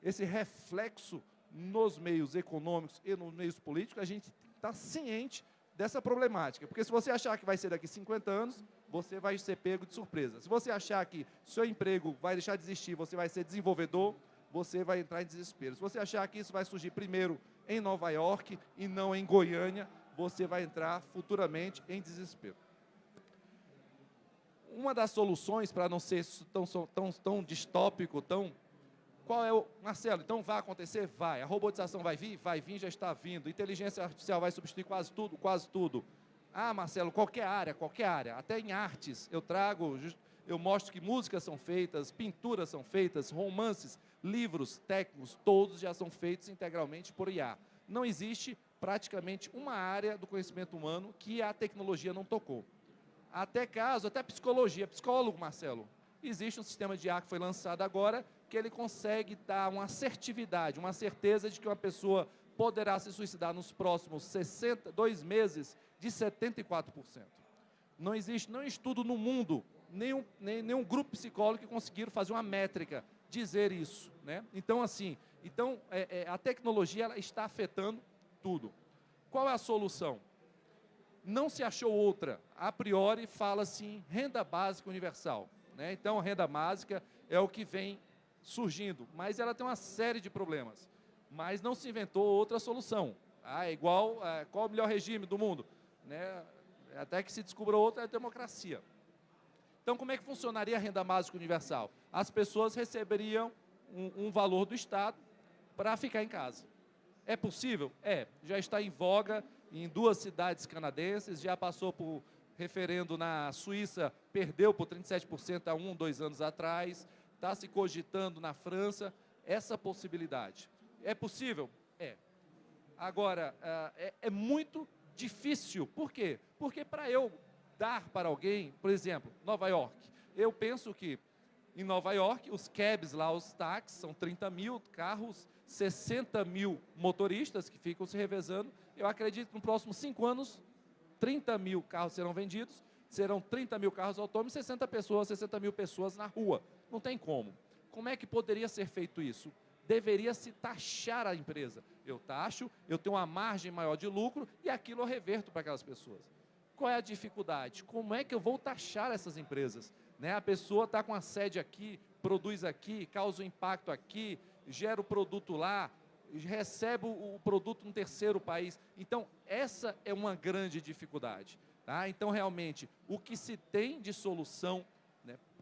esse reflexo nos meios econômicos e nos meios políticos, a gente está ciente dessa problemática. Porque se você achar que vai ser daqui 50 anos, você vai ser pego de surpresa. Se você achar que seu emprego vai deixar de existir, você vai ser desenvolvedor, você vai entrar em desespero. Se você achar que isso vai surgir primeiro em Nova York e não em Goiânia, você vai entrar futuramente em desespero. Uma das soluções para não ser tão, tão, tão distópico, tão qual é o. Marcelo, então vai acontecer? Vai. A robotização vai vir? Vai vir, já está vindo. Inteligência artificial vai substituir quase tudo? Quase tudo. Ah, Marcelo, qualquer área, qualquer área. Até em artes, eu trago, eu mostro que músicas são feitas, pinturas são feitas, romances, livros técnicos, todos já são feitos integralmente por IA. Não existe praticamente uma área do conhecimento humano que a tecnologia não tocou. Até caso, até psicologia. Psicólogo, Marcelo, existe um sistema de IA que foi lançado agora que ele consegue dar uma assertividade, uma certeza de que uma pessoa poderá se suicidar nos próximos 62 meses de 74%. Não existe nenhum estudo no mundo, nenhum, nenhum grupo psicólogo que conseguiram fazer uma métrica, dizer isso. Né? Então, assim, então, é, é, a tecnologia ela está afetando tudo. Qual é a solução? Não se achou outra. A priori, fala-se em renda básica universal. Né? Então, a renda básica é o que vem surgindo, mas ela tem uma série de problemas. Mas não se inventou outra solução. Ah, é igual, é, qual o melhor regime do mundo? Né? Até que se descubra outra, é democracia. Então, como é que funcionaria a renda básica universal? As pessoas receberiam um, um valor do Estado para ficar em casa. É possível? É. Já está em voga em duas cidades canadenses, já passou por referendo na Suíça, perdeu por 37% há um, dois anos atrás está se cogitando na França essa possibilidade. É possível? É. Agora, ah, é, é muito difícil. Por quê? Porque para eu dar para alguém, por exemplo, Nova York, eu penso que em Nova York, os cabs lá, os táxis, são 30 mil carros, 60 mil motoristas que ficam se revezando. Eu acredito que nos próximos cinco anos, 30 mil carros serão vendidos, serão 30 mil carros autônomos, 60 pessoas, 60 mil pessoas na rua Não tem como. Como é que poderia ser feito isso? Deveria se taxar a empresa. Eu taxo, eu tenho uma margem maior de lucro e aquilo eu reverto para aquelas pessoas. Qual é a dificuldade? Como é que eu vou taxar essas empresas? Né? A pessoa está com a sede aqui, produz aqui, causa um impacto aqui, gera o produto lá, recebe o produto no terceiro país. Então, essa é uma grande dificuldade. Tá? Então, realmente, o que se tem de solução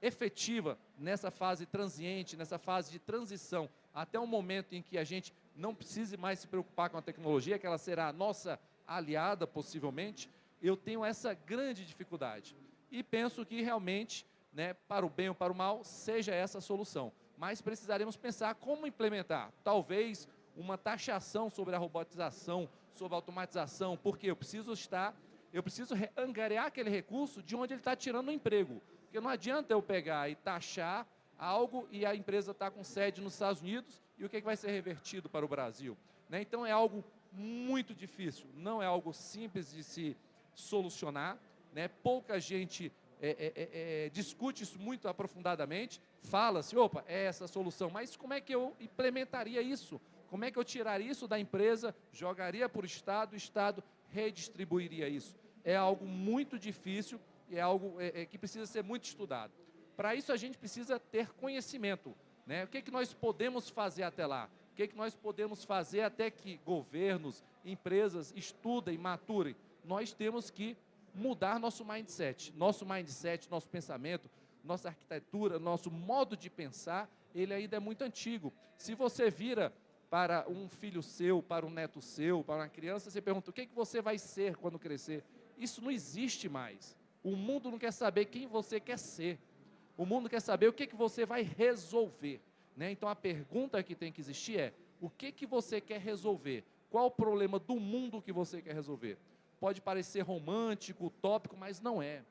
efetiva nessa fase transiente, nessa fase de transição, até o momento em que a gente não precise mais se preocupar com a tecnologia, que ela será a nossa aliada, possivelmente, eu tenho essa grande dificuldade. E penso que realmente, né, para o bem ou para o mal, seja essa a solução. Mas precisaremos pensar como implementar. Talvez uma taxação sobre a robotização, sobre a automatização, porque eu preciso estar, eu preciso angariar aquele recurso de onde ele está tirando o emprego. Porque não adianta eu pegar e taxar algo e a empresa está com sede nos Estados Unidos e o que, que vai ser revertido para o Brasil. Né? Então é algo muito difícil, não é algo simples de se solucionar. Né? Pouca gente é, é, é, é discute isso muito aprofundadamente, fala-se, opa, é essa a solução, mas como é que eu implementaria isso? Como é que eu tiraria isso da empresa, jogaria para o Estado, o Estado redistribuiria isso? É algo muito difícil é algo é, é, que precisa ser muito estudado. Para isso a gente precisa ter conhecimento. Né? O que, é que nós podemos fazer até lá? O que, é que nós podemos fazer até que governos, empresas estudem, maturem? Nós temos que mudar nosso mindset. Nosso mindset, nosso pensamento, nossa arquitetura, nosso modo de pensar, ele ainda é muito antigo. Se você vira para um filho seu, para um neto seu, para uma criança, você pergunta o que, é que você vai ser quando crescer. Isso não existe mais. O mundo não quer saber quem você quer ser. O mundo quer saber o que, que você vai resolver. Né? Então a pergunta que tem que existir é: o que, que você quer resolver? Qual o problema do mundo que você quer resolver? Pode parecer romântico, utópico, mas não é.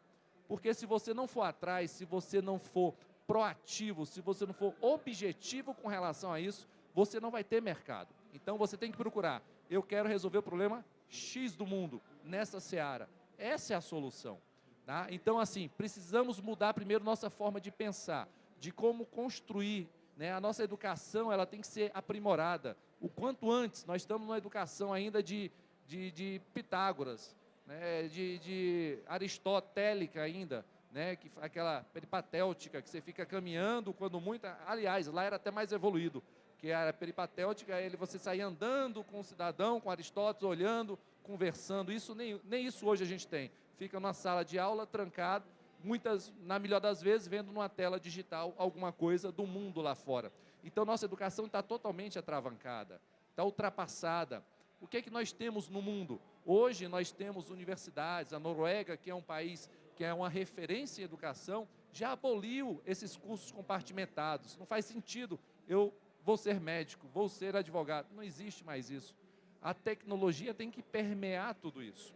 Porque se você não for atrás, se você não for proativo, se você não for objetivo com relação a isso, você não vai ter mercado. Então você tem que procurar. Eu quero resolver o problema X do mundo nessa seara. Essa é a solução. Tá? Então, assim, precisamos mudar primeiro nossa forma de pensar, de como construir. Né? A nossa educação ela tem que ser aprimorada. O quanto antes, nós estamos numa educação ainda de, de, de Pitágoras, né? de, de aristotélica ainda, né? que, aquela peripatéutica que você fica caminhando quando muita. Aliás, lá era até mais evoluído que era peripatéutica, ele você saía andando com o cidadão, com Aristóteles, olhando, conversando. Isso nem, nem isso hoje a gente tem. Fica numa sala de aula, trancado, muitas, na melhor das vezes, vendo numa tela digital alguma coisa do mundo lá fora. Então, nossa educação está totalmente atravancada, está ultrapassada. O que é que nós temos no mundo? Hoje nós temos universidades, a Noruega, que é um país que é uma referência em educação, já aboliu esses cursos compartimentados. Não faz sentido eu vou ser médico, vou ser advogado. Não existe mais isso. A tecnologia tem que permear tudo isso.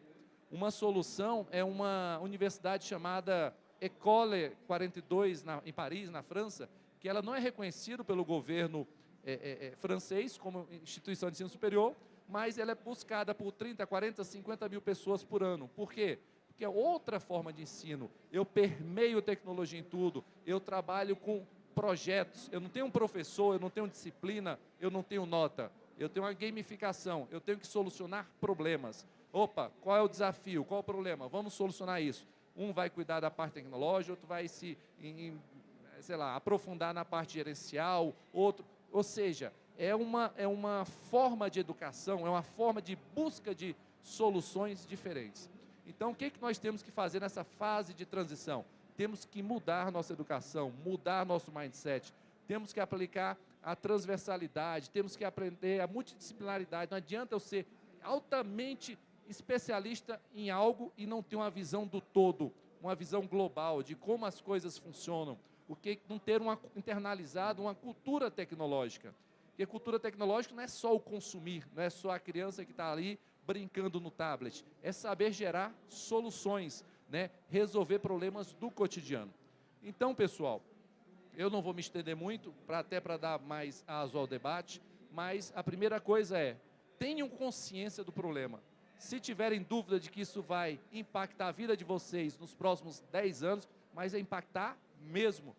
Uma solução é uma universidade chamada École 42 na, em Paris, na França, que ela não é reconhecida pelo governo é, é, é, francês como instituição de ensino superior, mas ela é buscada por 30, 40, 50 mil pessoas por ano. Por quê? Porque é outra forma de ensino. Eu permeio tecnologia em tudo, eu trabalho com projetos, eu não tenho um professor, eu não tenho disciplina, eu não tenho nota. Eu tenho uma gamificação, eu tenho que solucionar problemas. Opa, qual é o desafio? Qual é o problema? Vamos solucionar isso. Um vai cuidar da parte tecnológica, outro vai se, em, sei lá, aprofundar na parte gerencial, outro. Ou seja, é uma, é uma forma de educação, é uma forma de busca de soluções diferentes. Então, o que, é que nós temos que fazer nessa fase de transição? temos que mudar nossa educação, mudar nosso mindset, temos que aplicar a transversalidade, temos que aprender a multidisciplinaridade. Não adianta eu ser altamente especialista em algo e não ter uma visão do todo, uma visão global de como as coisas funcionam, o que não ter uma internalizado uma cultura tecnológica. Porque cultura tecnológica não é só o consumir, não é só a criança que está ali brincando no tablet, é saber gerar soluções, né, resolver problemas do cotidiano. Então, pessoal, eu não vou me estender muito, pra, até para dar mais aso ao debate, mas a primeira coisa é, tenham consciência do problema. Se tiverem dúvida de que isso vai impactar a vida de vocês nos próximos 10 anos, mas é impactar mesmo.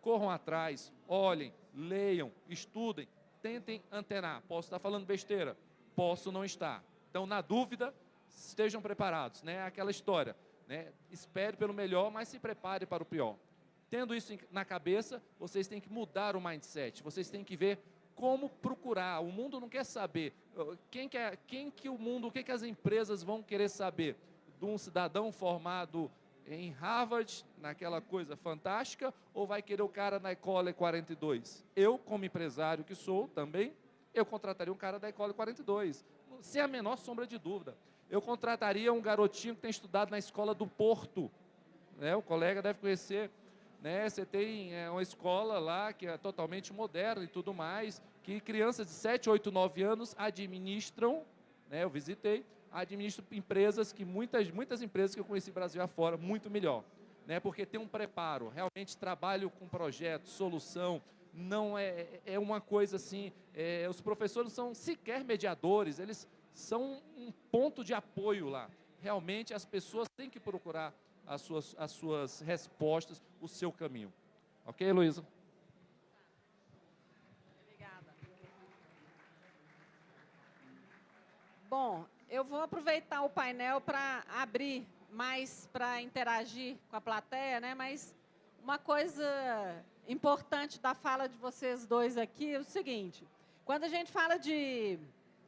corram atrás, olhem, leiam, estudem, tentem antenar. Posso estar falando besteira, posso não estar. Então, na dúvida, estejam preparados, né? Aquela história, né? Espere pelo melhor, mas se prepare para o pior. Tendo isso na cabeça, vocês têm que mudar o mindset. Vocês têm que ver como procurar. O mundo não quer saber. Quem, quer, quem que o mundo, o que, que as empresas vão querer saber? De um cidadão formado em Harvard, naquela coisa fantástica, ou vai querer o cara na Ecole 42? Eu, como empresário que sou também, eu contrataria um cara da Ecole 42, sem a menor sombra de dúvida. Eu contrataria um garotinho que tem estudado na escola do Porto, né? o colega deve conhecer, né? Você tem é, uma escola lá que é totalmente moderna e tudo mais, que crianças de 7, 8, 9 anos administram, né? Eu visitei, administram empresas que muitas, muitas empresas que eu conheci Brasil afora, muito melhor. Né? Porque tem um preparo, realmente trabalho com projeto, solução, não é, é, uma coisa assim, é, os professores não são sequer mediadores, eles são um ponto de apoio lá. Realmente as pessoas têm que procurar as suas, as suas respostas, o seu caminho. Ok, Luísa? Bom, eu vou aproveitar o painel para abrir mais para interagir com a plateia, né? Mas uma coisa importante da fala de vocês dois aqui é o seguinte: quando a gente fala de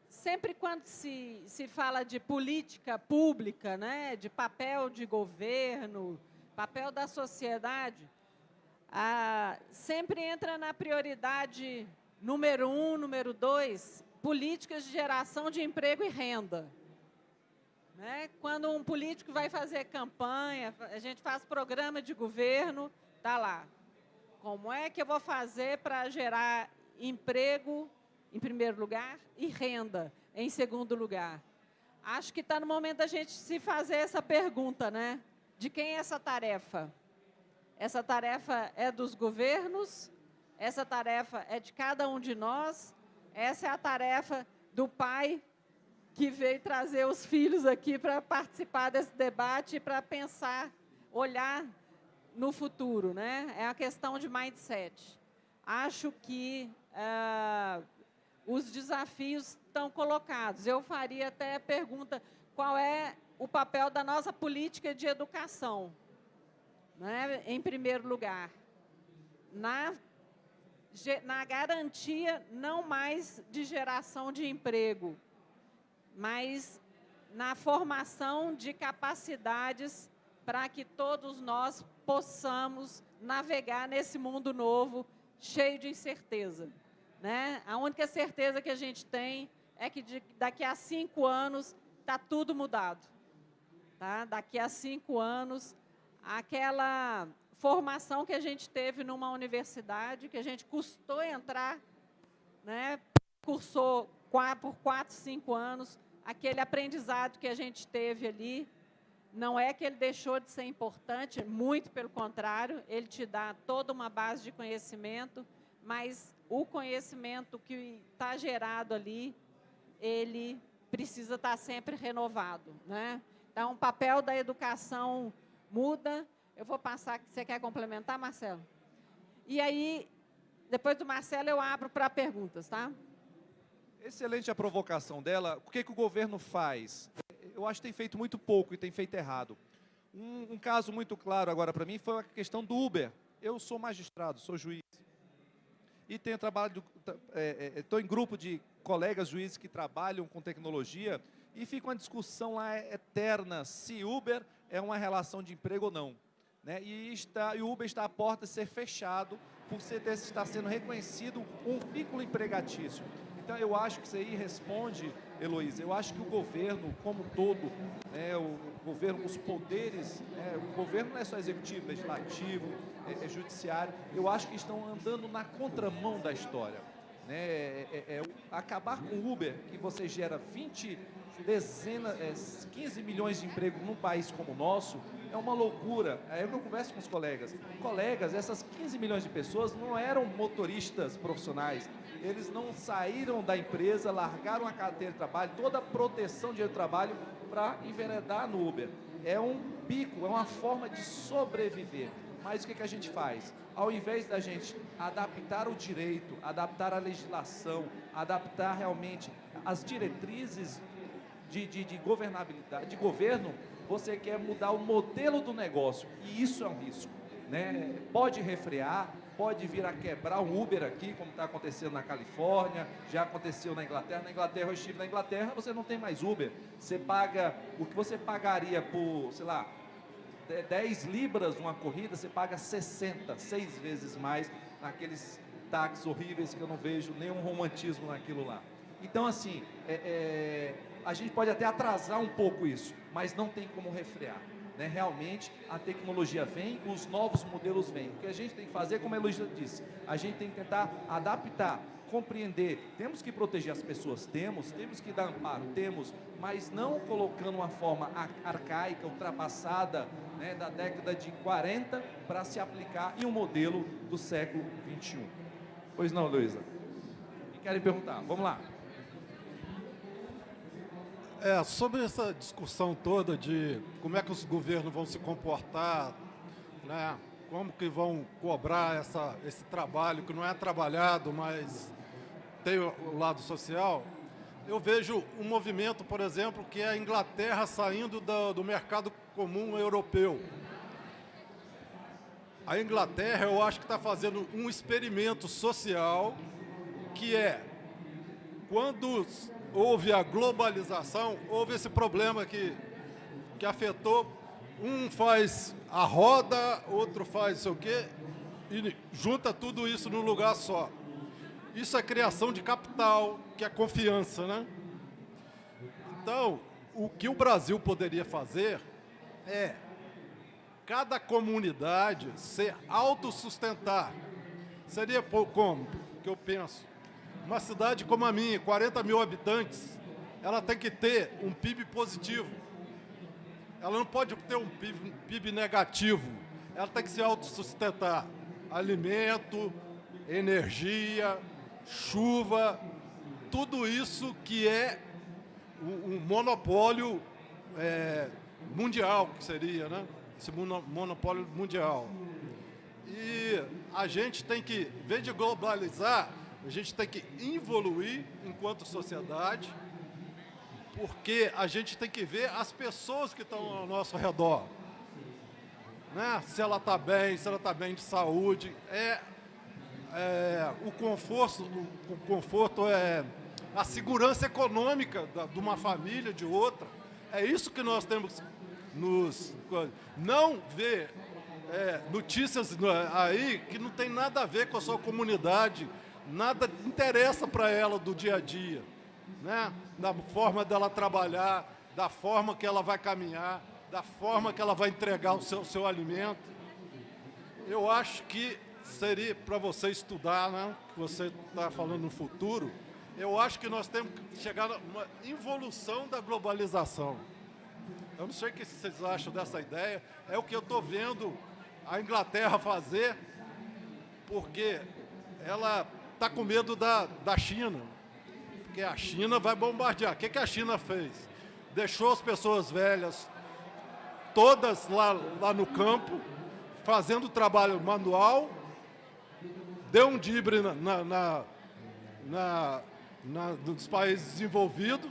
sempre quando se, se fala de política pública, né, de papel de governo, papel da sociedade, ah, sempre entra na prioridade número um, número dois, políticas de geração de emprego e renda. Né? Quando um político vai fazer campanha, a gente faz programa de governo, está lá. Como é que eu vou fazer para gerar emprego em primeiro lugar, e renda em segundo lugar. Acho que está no momento da gente se fazer essa pergunta, né? De quem é essa tarefa? Essa tarefa é dos governos? Essa tarefa é de cada um de nós? Essa é a tarefa do pai que veio trazer os filhos aqui para participar desse debate, para pensar, olhar no futuro, né? É uma questão de mindset. Acho que uh, os desafios estão colocados. Eu faria até a pergunta, qual é o papel da nossa política de educação? Né? Em primeiro lugar, na, na garantia não mais de geração de emprego, mas na formação de capacidades para que todos nós possamos navegar nesse mundo novo, cheio de incerteza. Né? A única certeza que a gente tem é que de, daqui a cinco anos está tudo mudado. Tá? Daqui a cinco anos, aquela formação que a gente teve numa universidade, que a gente custou entrar, né? cursou por quatro, cinco anos, aquele aprendizado que a gente teve ali, não é que ele deixou de ser importante, muito pelo contrário, ele te dá toda uma base de conhecimento, mas o conhecimento que está gerado ali, ele precisa estar tá sempre renovado. Né? Então, o papel da educação muda. Eu vou passar, você quer complementar, Marcelo? E aí, depois do Marcelo, eu abro para perguntas, tá? Excelente a provocação dela. O que, que o governo faz? Eu acho que tem feito muito pouco e tem feito errado. Um, um caso muito claro agora para mim foi a questão do Uber. Eu sou magistrado, sou juiz e tenho trabalhado, estou é, é, em grupo de colegas juízes que trabalham com tecnologia e fica uma discussão lá eterna se Uber é uma relação de emprego ou não. Né? E, está, e o Uber está à porta de ser fechado por ser, estar sendo reconhecido um vínculo empregatício. Então, eu acho que isso aí responde, Heloísa, eu acho que o governo, como um todo, né, o governo, os poderes, né, o governo não é só executivo, legislativo, é, é judiciário, eu acho que estão andando na contramão da história. Né? É, é, é acabar com o Uber, que você gera 20 dezenas, é, 15 milhões de empregos num país como o nosso, é uma loucura. É que eu converso com os colegas. Colegas, essas 15 milhões de pessoas não eram motoristas profissionais. Eles não saíram da empresa, largaram a carteira de trabalho, toda a proteção de trabalho para enveredar no Uber. É um bico, é uma forma de sobreviver. Mas o que, que a gente faz? Ao invés da gente adaptar o direito, adaptar a legislação, adaptar realmente as diretrizes de, de, de governabilidade, de governo, você quer mudar o modelo do negócio. E isso é um risco. Né? Pode refrear, pode vir a quebrar um Uber aqui, como está acontecendo na Califórnia, já aconteceu na Inglaterra. Na Inglaterra, eu estive na Inglaterra, você não tem mais Uber. Você paga o que você pagaria por, sei lá, 10 libras uma corrida, você paga 60, seis vezes mais naqueles táxis horríveis que eu não vejo nenhum romantismo naquilo lá. Então, assim, é, é, a gente pode até atrasar um pouco isso, mas não tem como refrear. Né? Realmente, a tecnologia vem, os novos modelos vêm. O que a gente tem que fazer, como a Heloísa disse, a gente tem que tentar adaptar, compreender. Temos que proteger as pessoas, temos, temos que dar amparo, temos, mas não colocando uma forma arcaica, ultrapassada, né, da década de 40 para se aplicar em um modelo do século 21. Pois não, Luísa? E querem perguntar? Vamos lá. É, sobre essa discussão toda de como é que os governos vão se comportar, né, como que vão cobrar essa, esse trabalho que não é trabalhado, mas tem o lado social, eu vejo um movimento, por exemplo, que é a Inglaterra saindo do, do mercado comum europeu. A Inglaterra, eu acho que está fazendo um experimento social que é, quando houve a globalização, houve esse problema que, que afetou, um faz a roda, outro faz sei o quê, e junta tudo isso num lugar só. Isso é criação de capital, que é confiança, né? Então, o que o Brasil poderia fazer é cada comunidade ser autossustentar. Seria como? que eu penso. Uma cidade como a minha, 40 mil habitantes, ela tem que ter um PIB positivo. Ela não pode ter um PIB, PIB negativo. Ela tem que se autossustentar. Alimento, energia, chuva, tudo isso que é um monopólio é, mundial, que seria, né? Esse monopólio mundial. E a gente tem que, em vez de globalizar, a gente tem que evoluir enquanto sociedade, porque a gente tem que ver as pessoas que estão ao nosso redor. Né? Se ela está bem, se ela está bem de saúde. É, é, o conforto, o conforto é a segurança econômica da, de uma família, de outra. É isso que nós temos nos... Não ver é, notícias aí que não tem nada a ver com a sua comunidade, nada interessa para ela do dia a dia, né? da forma dela trabalhar, da forma que ela vai caminhar, da forma que ela vai entregar o seu, seu alimento. Eu acho que seria para você estudar, né? que você está falando no futuro, eu acho que nós temos que chegar a uma evolução da globalização. Eu não sei o que vocês acham dessa ideia, é o que eu estou vendo a Inglaterra fazer, porque ela está com medo da, da China, porque a China vai bombardear. O que, que a China fez? Deixou as pessoas velhas todas lá, lá no campo, fazendo trabalho manual, deu um dibre na, na, na, na, na nos países desenvolvidos,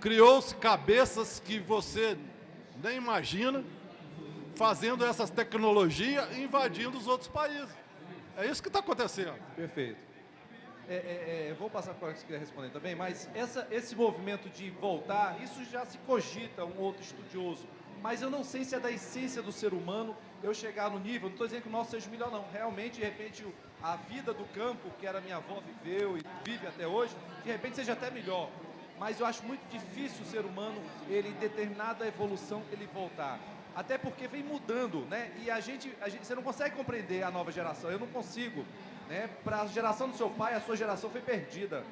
criou-se cabeças que você nem imagina, fazendo essas tecnologias invadindo os outros países. É isso que está acontecendo. Perfeito. É, é, é, vou passar para o que queria responder também, mas essa, esse movimento de voltar, isso já se cogita um outro estudioso, mas eu não sei se é da essência do ser humano eu chegar no nível, não estou dizendo que o nosso seja melhor não, realmente, de repente, a vida do campo, que era minha avó viveu e vive até hoje, de repente seja até melhor, mas eu acho muito difícil o ser humano, ele em determinada evolução, ele voltar. Até porque vem mudando, né? E a gente, a gente, você não consegue compreender a nova geração, eu não consigo. Né? Para a geração do seu pai, a sua geração foi perdida.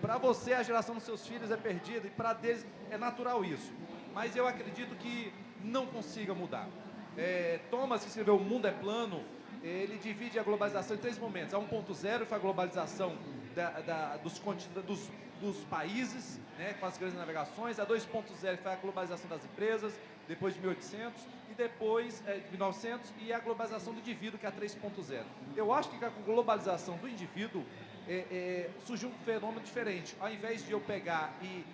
Para você, a geração dos seus filhos é perdida e para deles é natural isso. Mas eu acredito que não consiga mudar. É, Thomas, que escreveu O Mundo é Plano, ele divide a globalização em três momentos. A 1.0 foi a globalização da, da, dos, dos, dos, países, né, com as grandes navegações. A 2.0 foi a globalização das empresas. Depois de 1800 e depois é, de 1900 e a globalização do indivíduo, que é a 3.0. Eu acho que com a globalização do indivíduo é, é, surgiu um fenômeno diferente. Ao invés de eu pegar e,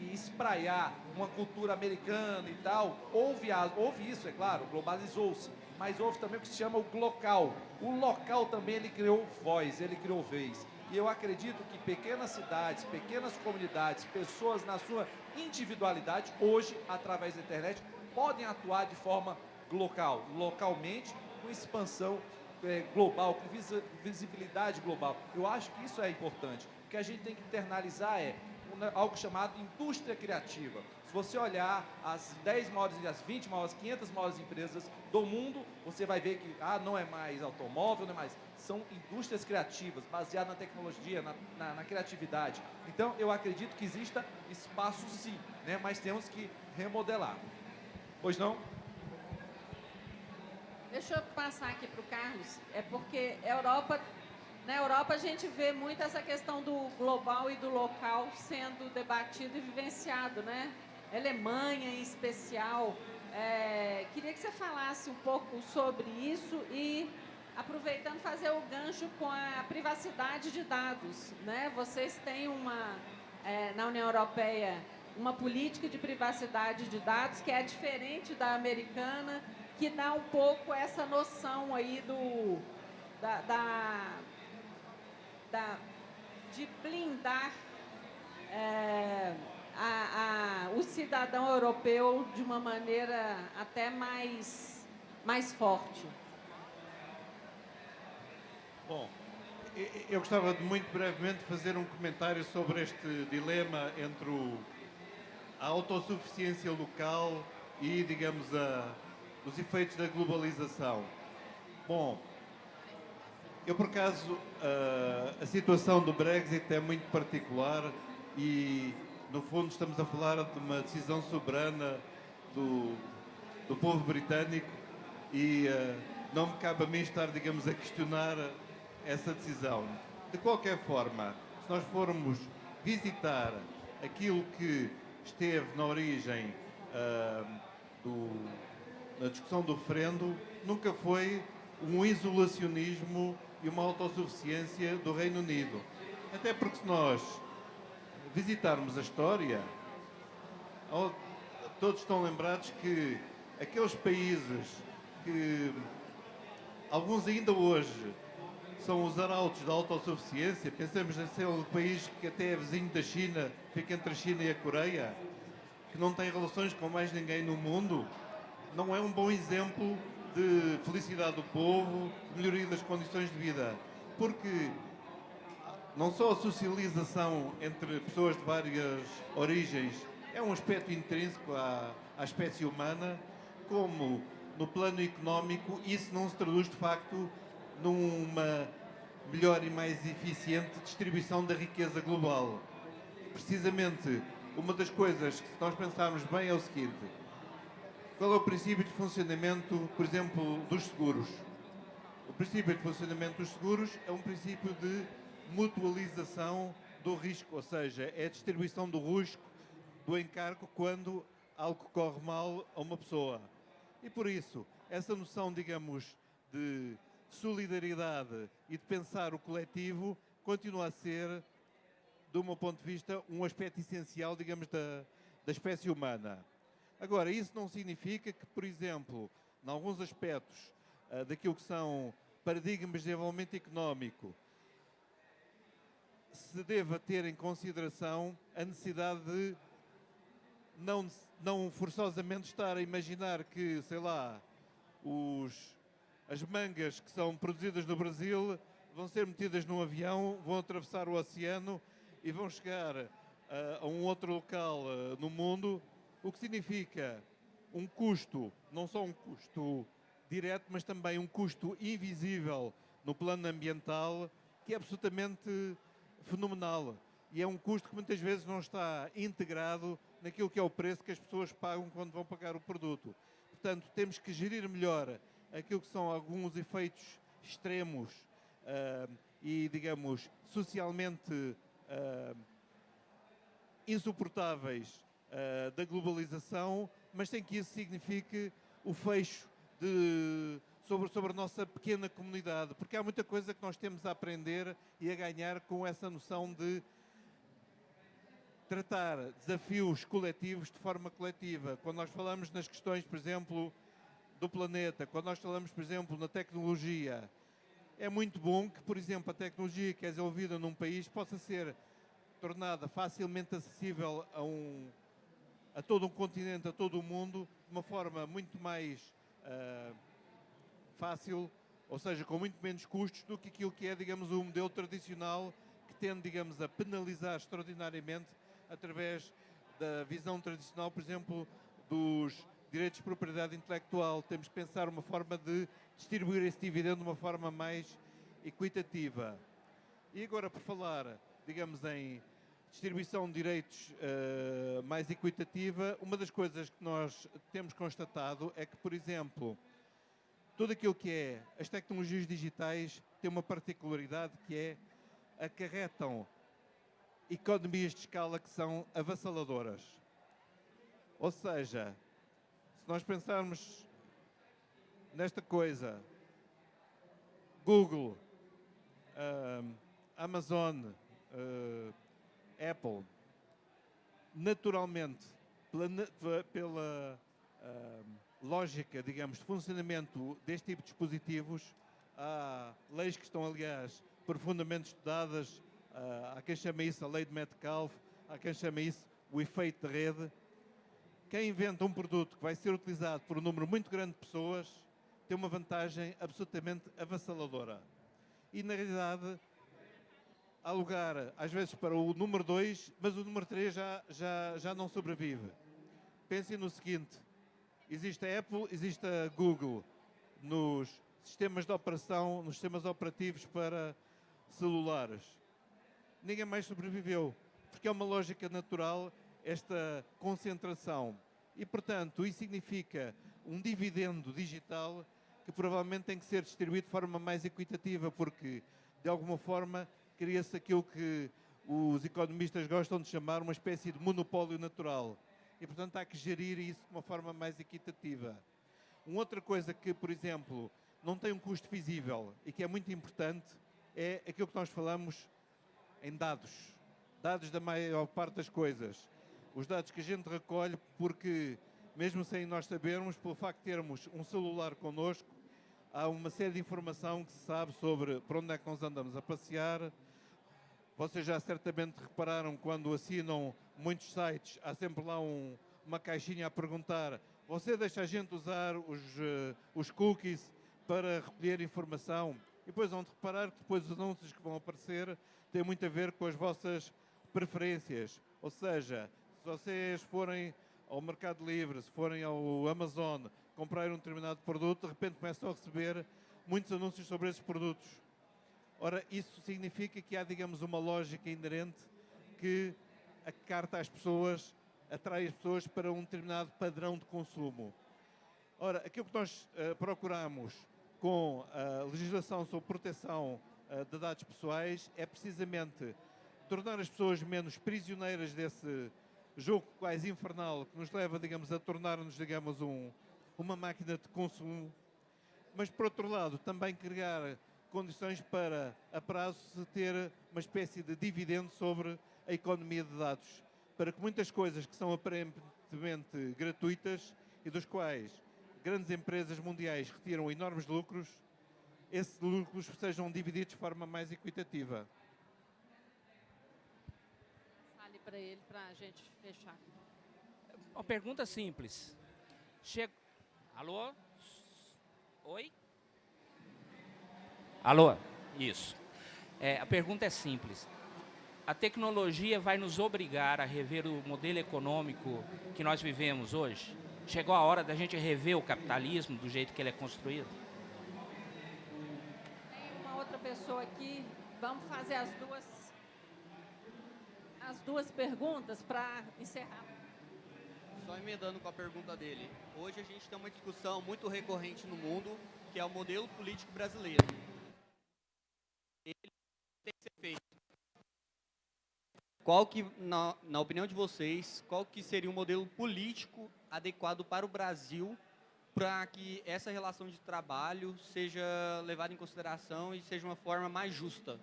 e espraiar uma cultura americana e tal, houve, a, houve isso, é claro, globalizou-se, mas houve também o que se chama o local. O local também ele criou voz, ele criou vez. E eu acredito que pequenas cidades, pequenas comunidades, pessoas na sua individualidade, hoje, através da internet, podem atuar de forma local, localmente, com expansão é, global, com visibilidade global. Eu acho que isso é importante. O que a gente tem que internalizar é algo chamado indústria criativa. Se você olhar as 10 maiores, as 20 maiores, 500 maiores empresas do mundo, você vai ver que ah, não é mais automóvel, não é mais. São indústrias criativas, baseadas na tecnologia, na, na, na criatividade. Então, eu acredito que exista espaço sim, né? mas temos que remodelar. Pois não? Deixa eu passar aqui para o Carlos. É porque Europa, na Europa a gente vê muito essa questão do global e do local sendo debatido e vivenciado, né? Alemanha em especial. É, queria que você falasse um pouco sobre isso e aproveitando fazer o gancho com a privacidade de dados, né? Vocês têm uma é, na União Europeia uma política de privacidade de dados que é diferente da americana, que dá um pouco essa noção aí do da, da, da de blindar é, a, a, o cidadão europeu de uma maneira até mais, mais forte. Eu gostava de muito brevemente fazer um comentário sobre este dilema entre o a autossuficiência local e, digamos, a, os efeitos da globalização. Bom, eu por acaso, a, a situação do Brexit é muito particular e, no fundo, estamos a falar de uma decisão soberana do, do povo britânico e uh, não me cabe a mim estar, digamos, a questionar essa decisão. De qualquer forma, se nós formos visitar aquilo que esteve na origem uh, do, na discussão do referendo nunca foi um isolacionismo e uma autossuficiência do Reino Unido. Até porque se nós visitarmos a história, todos estão lembrados que aqueles países que alguns ainda hoje são os arautos da autossuficiência. Pensamos naquele país que até é vizinho da China, fica entre a China e a Coreia, que não tem relações com mais ninguém no mundo. Não é um bom exemplo de felicidade do povo, melhoria das condições de vida. Porque não só a socialização entre pessoas de várias origens é um aspecto intrínseco à, à espécie humana, como no plano económico isso não se traduz de facto numa melhor e mais eficiente distribuição da riqueza global. Precisamente, uma das coisas que se nós pensarmos bem é o seguinte, qual é o princípio de funcionamento, por exemplo, dos seguros? O princípio de funcionamento dos seguros é um princípio de mutualização do risco, ou seja, é a distribuição do risco, do encargo, quando algo corre mal a uma pessoa. E por isso, essa noção, digamos, de solidariedade e de pensar o coletivo continua a ser, do meu ponto de vista, um aspecto essencial, digamos, da, da espécie humana. Agora, isso não significa que, por exemplo, em alguns aspectos uh, daquilo que são paradigmas de desenvolvimento económico, se deva ter em consideração a necessidade de não, não forçosamente estar a imaginar que, sei lá, os as mangas que são produzidas no Brasil vão ser metidas num avião, vão atravessar o oceano e vão chegar uh, a um outro local uh, no mundo, o que significa um custo, não só um custo direto, mas também um custo invisível no plano ambiental, que é absolutamente fenomenal. E é um custo que muitas vezes não está integrado naquilo que é o preço que as pessoas pagam quando vão pagar o produto. Portanto, temos que gerir melhor aquilo que são alguns efeitos extremos uh, e, digamos, socialmente uh, insuportáveis uh, da globalização mas sem que isso signifique o fecho de, sobre, sobre a nossa pequena comunidade, porque há muita coisa que nós temos a aprender e a ganhar com essa noção de tratar desafios coletivos de forma coletiva. Quando nós falamos nas questões, por exemplo, do planeta, quando nós falamos, por exemplo, na tecnologia, é muito bom que, por exemplo, a tecnologia que é desenvolvida num país possa ser tornada facilmente acessível a, um, a todo um continente, a todo o mundo, de uma forma muito mais uh, fácil, ou seja, com muito menos custos do que aquilo que é, digamos, o modelo tradicional que tende, digamos, a penalizar extraordinariamente através da visão tradicional, por exemplo, dos direitos de propriedade intelectual. Temos que pensar uma forma de distribuir esse dividendo de uma forma mais equitativa. E agora, por falar, digamos, em distribuição de direitos uh, mais equitativa, uma das coisas que nós temos constatado é que, por exemplo, tudo aquilo que é as tecnologias digitais tem uma particularidade que é acarretam economias de escala que são avassaladoras. Ou seja, se nós pensarmos nesta coisa, Google, uh, Amazon, uh, Apple, naturalmente, pela, pela uh, lógica, digamos, de funcionamento deste tipo de dispositivos, há leis que estão, aliás, profundamente estudadas Uh, há quem chama isso a lei de Metcalfe, há quem chama isso o efeito de rede. Quem inventa um produto que vai ser utilizado por um número muito grande de pessoas tem uma vantagem absolutamente avassaladora. E, na realidade, há lugar, às vezes, para o número 2, mas o número 3 já, já, já não sobrevive. Pensem no seguinte, existe a Apple, existe a Google nos sistemas de operação, nos sistemas operativos para celulares ninguém mais sobreviveu, porque é uma lógica natural esta concentração. E, portanto, isso significa um dividendo digital que provavelmente tem que ser distribuído de forma mais equitativa, porque, de alguma forma, cria-se aquilo que os economistas gostam de chamar uma espécie de monopólio natural. E, portanto, há que gerir isso de uma forma mais equitativa. Uma outra coisa que, por exemplo, não tem um custo visível e que é muito importante é aquilo que nós falamos em dados. Dados da maior parte das coisas. Os dados que a gente recolhe, porque mesmo sem nós sabermos, pelo facto de termos um celular connosco, há uma série de informação que se sabe sobre para onde é que nós andamos a passear. Vocês já certamente repararam quando assinam muitos sites, há sempre lá um, uma caixinha a perguntar você deixa a gente usar os, uh, os cookies para recolher informação? E depois vão reparar que depois os anúncios que vão aparecer tem muito a ver com as vossas preferências. Ou seja, se vocês forem ao Mercado Livre, se forem ao Amazon, comprar um determinado produto, de repente começam a receber muitos anúncios sobre esses produtos. Ora, isso significa que há, digamos, uma lógica inerente que a carta às pessoas, atrai as pessoas para um determinado padrão de consumo. Ora, aquilo que nós uh, procuramos com a legislação sobre proteção eh, de dados pessoais é precisamente tornar as pessoas menos prisioneiras desse jogo quase infernal que nos leva, digamos, a tornar-nos, digamos, um, uma máquina de consumo, mas por outro lado também criar condições para a prazo se ter uma espécie de dividendo sobre a economia de dados, para que muitas coisas que são aparentemente gratuitas e dos quais grandes empresas mundiais retiram enormes lucros, esses lucros sejam divididos de forma mais equitativa. Para ele, para a gente fechar. Uma pergunta simples. Chego... Alô? Oi? Alô? Isso. É, a pergunta é simples. A tecnologia vai nos obrigar a rever o modelo econômico que nós vivemos hoje? Chegou a hora da gente rever o capitalismo do jeito que ele é construído? pessoa aqui. Vamos fazer as duas, as duas perguntas para encerrar. Só emendando com a pergunta dele. Hoje a gente tem uma discussão muito recorrente no mundo, que é o modelo político brasileiro. Ele tem que ser feito. Qual que, na, na opinião de vocês, qual que seria o modelo político adequado para o Brasil para que essa relação de trabalho seja levada em consideração e seja uma forma mais justa?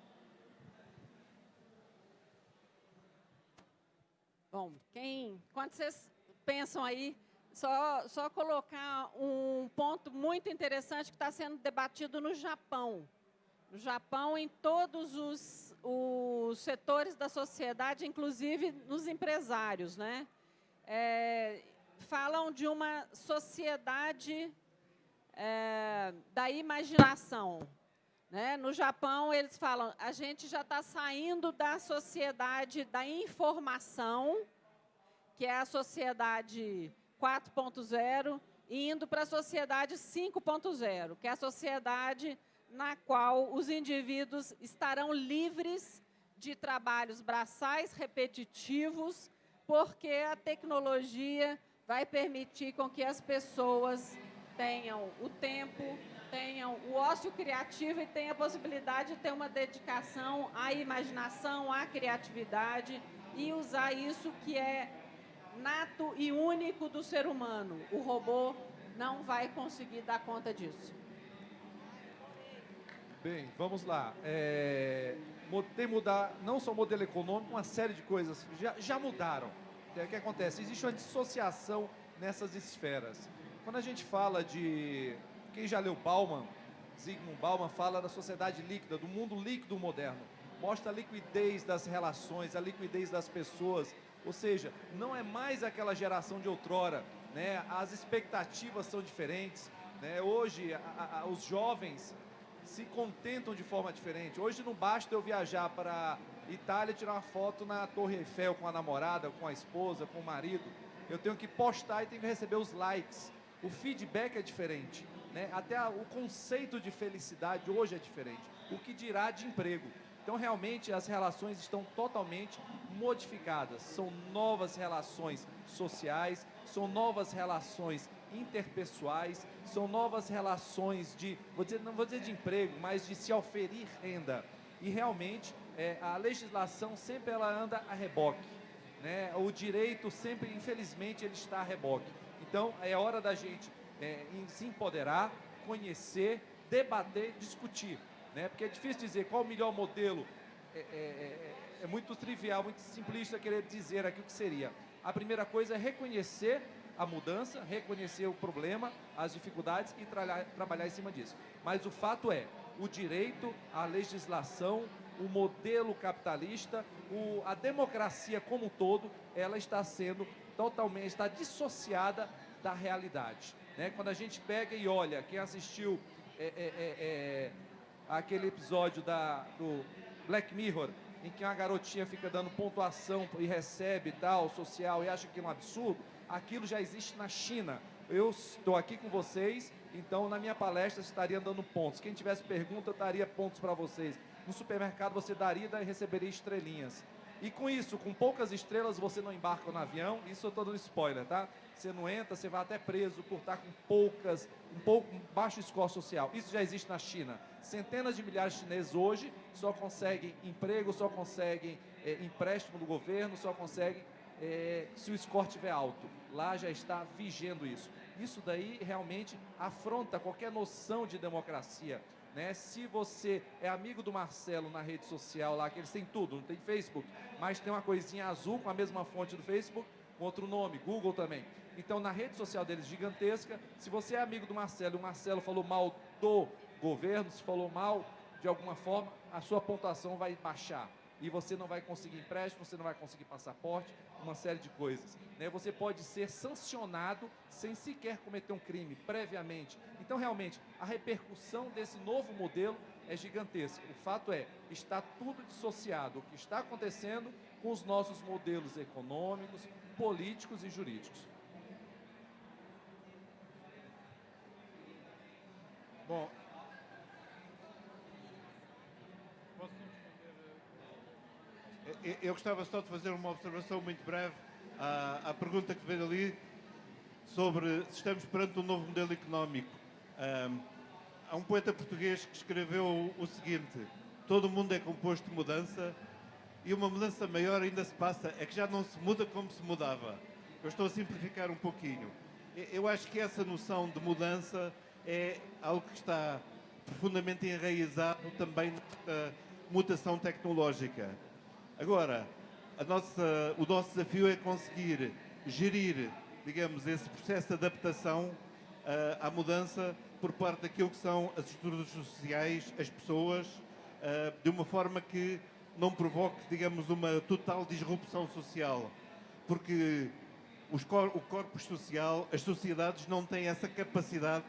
Bom, quem, quando vocês pensam aí, só, só colocar um ponto muito interessante que está sendo debatido no Japão. No Japão, em todos os, os setores da sociedade, inclusive nos empresários, né? É, falam de uma sociedade é, da imaginação. Né? No Japão, eles falam, a gente já está saindo da sociedade da informação, que é a sociedade 4.0, e indo para a sociedade 5.0, que é a sociedade na qual os indivíduos estarão livres de trabalhos braçais repetitivos, porque a tecnologia vai permitir com que as pessoas tenham o tempo, tenham o ócio criativo e tenham a possibilidade de ter uma dedicação à imaginação, à criatividade e usar isso que é nato e único do ser humano. O robô não vai conseguir dar conta disso. Bem, vamos lá. É, tem mudar não só o modelo econômico, uma série de coisas já, já mudaram. O que acontece? Existe uma dissociação nessas esferas. Quando a gente fala de. Quem já leu Bauman, Zygmunt Bauman fala da sociedade líquida, do mundo líquido moderno. Mostra a liquidez das relações, a liquidez das pessoas. Ou seja, não é mais aquela geração de outrora. Né? As expectativas são diferentes. Né? Hoje, a, a, os jovens se contentam de forma diferente. Hoje não basta eu viajar para Itália tirar uma foto na Torre Eiffel com a namorada, com a esposa, com o marido. Eu tenho que postar e tenho que receber os likes. O feedback é diferente. Né? Até o conceito de felicidade hoje é diferente. O que dirá de emprego? Então, realmente, as relações estão totalmente modificadas. São novas relações sociais, são novas relações interpessoais, são novas relações de, vou dizer, não vou dizer de emprego, mas de se oferir renda. E realmente é, a legislação sempre ela anda a reboque. Né? O direito sempre, infelizmente, ele está a reboque. Então é hora da gente é, se empoderar, conhecer, debater, discutir. Né? Porque é difícil dizer qual o melhor modelo. É, é, é, é muito trivial, muito simplista querer dizer aqui o que seria. A primeira coisa é reconhecer a mudança, reconhecer o problema, as dificuldades e tra trabalhar em cima disso. Mas o fato é, o direito, a legislação, o modelo capitalista, o, a democracia como um todo, ela está sendo totalmente, está dissociada da realidade. Né? Quando a gente pega e olha, quem assistiu é, é, é, é aquele episódio da, do Black Mirror, em que uma garotinha fica dando pontuação e recebe tal, social, e acha que é um absurdo, aquilo já existe na China. Eu estou aqui com vocês, então na minha palestra estaria dando pontos. Quem tivesse pergunta, eu daria pontos para vocês. No supermercado você daria e receberia estrelinhas. E com isso, com poucas estrelas, você não embarca no avião. Isso eu estou dando spoiler, tá? Você não entra, você vai até preso por estar com poucas, um pouco um baixo score social. Isso já existe na China. Centenas de milhares de chineses hoje só conseguem emprego, só conseguem é, empréstimo do governo, só conseguem é, se o score estiver alto. Lá já está vigendo isso. Isso daí realmente afronta qualquer noção de democracia. Né? Se você é amigo do Marcelo na rede social lá, que eles têm tudo, não tem Facebook, mas tem uma coisinha azul com a mesma fonte do Facebook, com outro nome, Google também. Então, na rede social deles gigantesca, se você é amigo do Marcelo e o Marcelo falou mal do governo, se falou mal de alguma forma, a sua pontuação vai baixar e você não vai conseguir empréstimo, você não vai conseguir passaporte, uma série de coisas. Né? Você pode ser sancionado sem sequer cometer um crime previamente. Então, realmente, a repercussão desse novo modelo é gigantesca. O fato é, está tudo dissociado. O que está acontecendo com os nossos modelos econômicos, políticos e jurídicos. Bom, Eu gostava só de fazer uma observação muito breve à, à pergunta que veio ali sobre se estamos perante um novo modelo económico. Um, há um poeta português que escreveu o seguinte: Todo mundo é composto de mudança e uma mudança maior ainda se passa, é que já não se muda como se mudava. Eu estou a simplificar um pouquinho. Eu acho que essa noção de mudança é algo que está profundamente enraizado também na mutação tecnológica. Agora, nossa- o nosso desafio é conseguir gerir, digamos, esse processo de adaptação ah, à mudança por parte daquilo que são as estruturas sociais, as pessoas, ah, de uma forma que não provoque, digamos, uma total disrupção social. Porque cor- o corpo social, as sociedades não têm essa capacidade,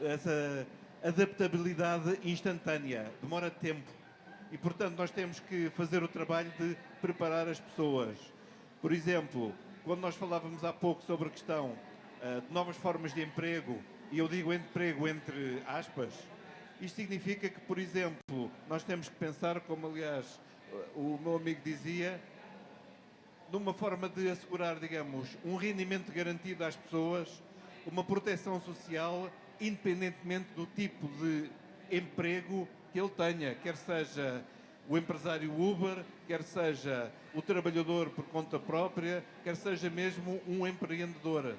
essa adaptabilidade instantânea, demora tempo. E, portanto, nós temos que fazer o trabalho de preparar as pessoas. Por exemplo, quando nós falávamos há pouco sobre a questão ah, de novas formas de emprego, e eu digo emprego entre aspas, isto significa que, por exemplo, nós temos que pensar, como aliás o meu amigo dizia, numa forma de assegurar, digamos, um rendimento garantido às pessoas, uma proteção social, independentemente do tipo de emprego que ele tenha, quer seja o empresário Uber, quer seja o trabalhador por conta própria, quer seja mesmo um empreendedor.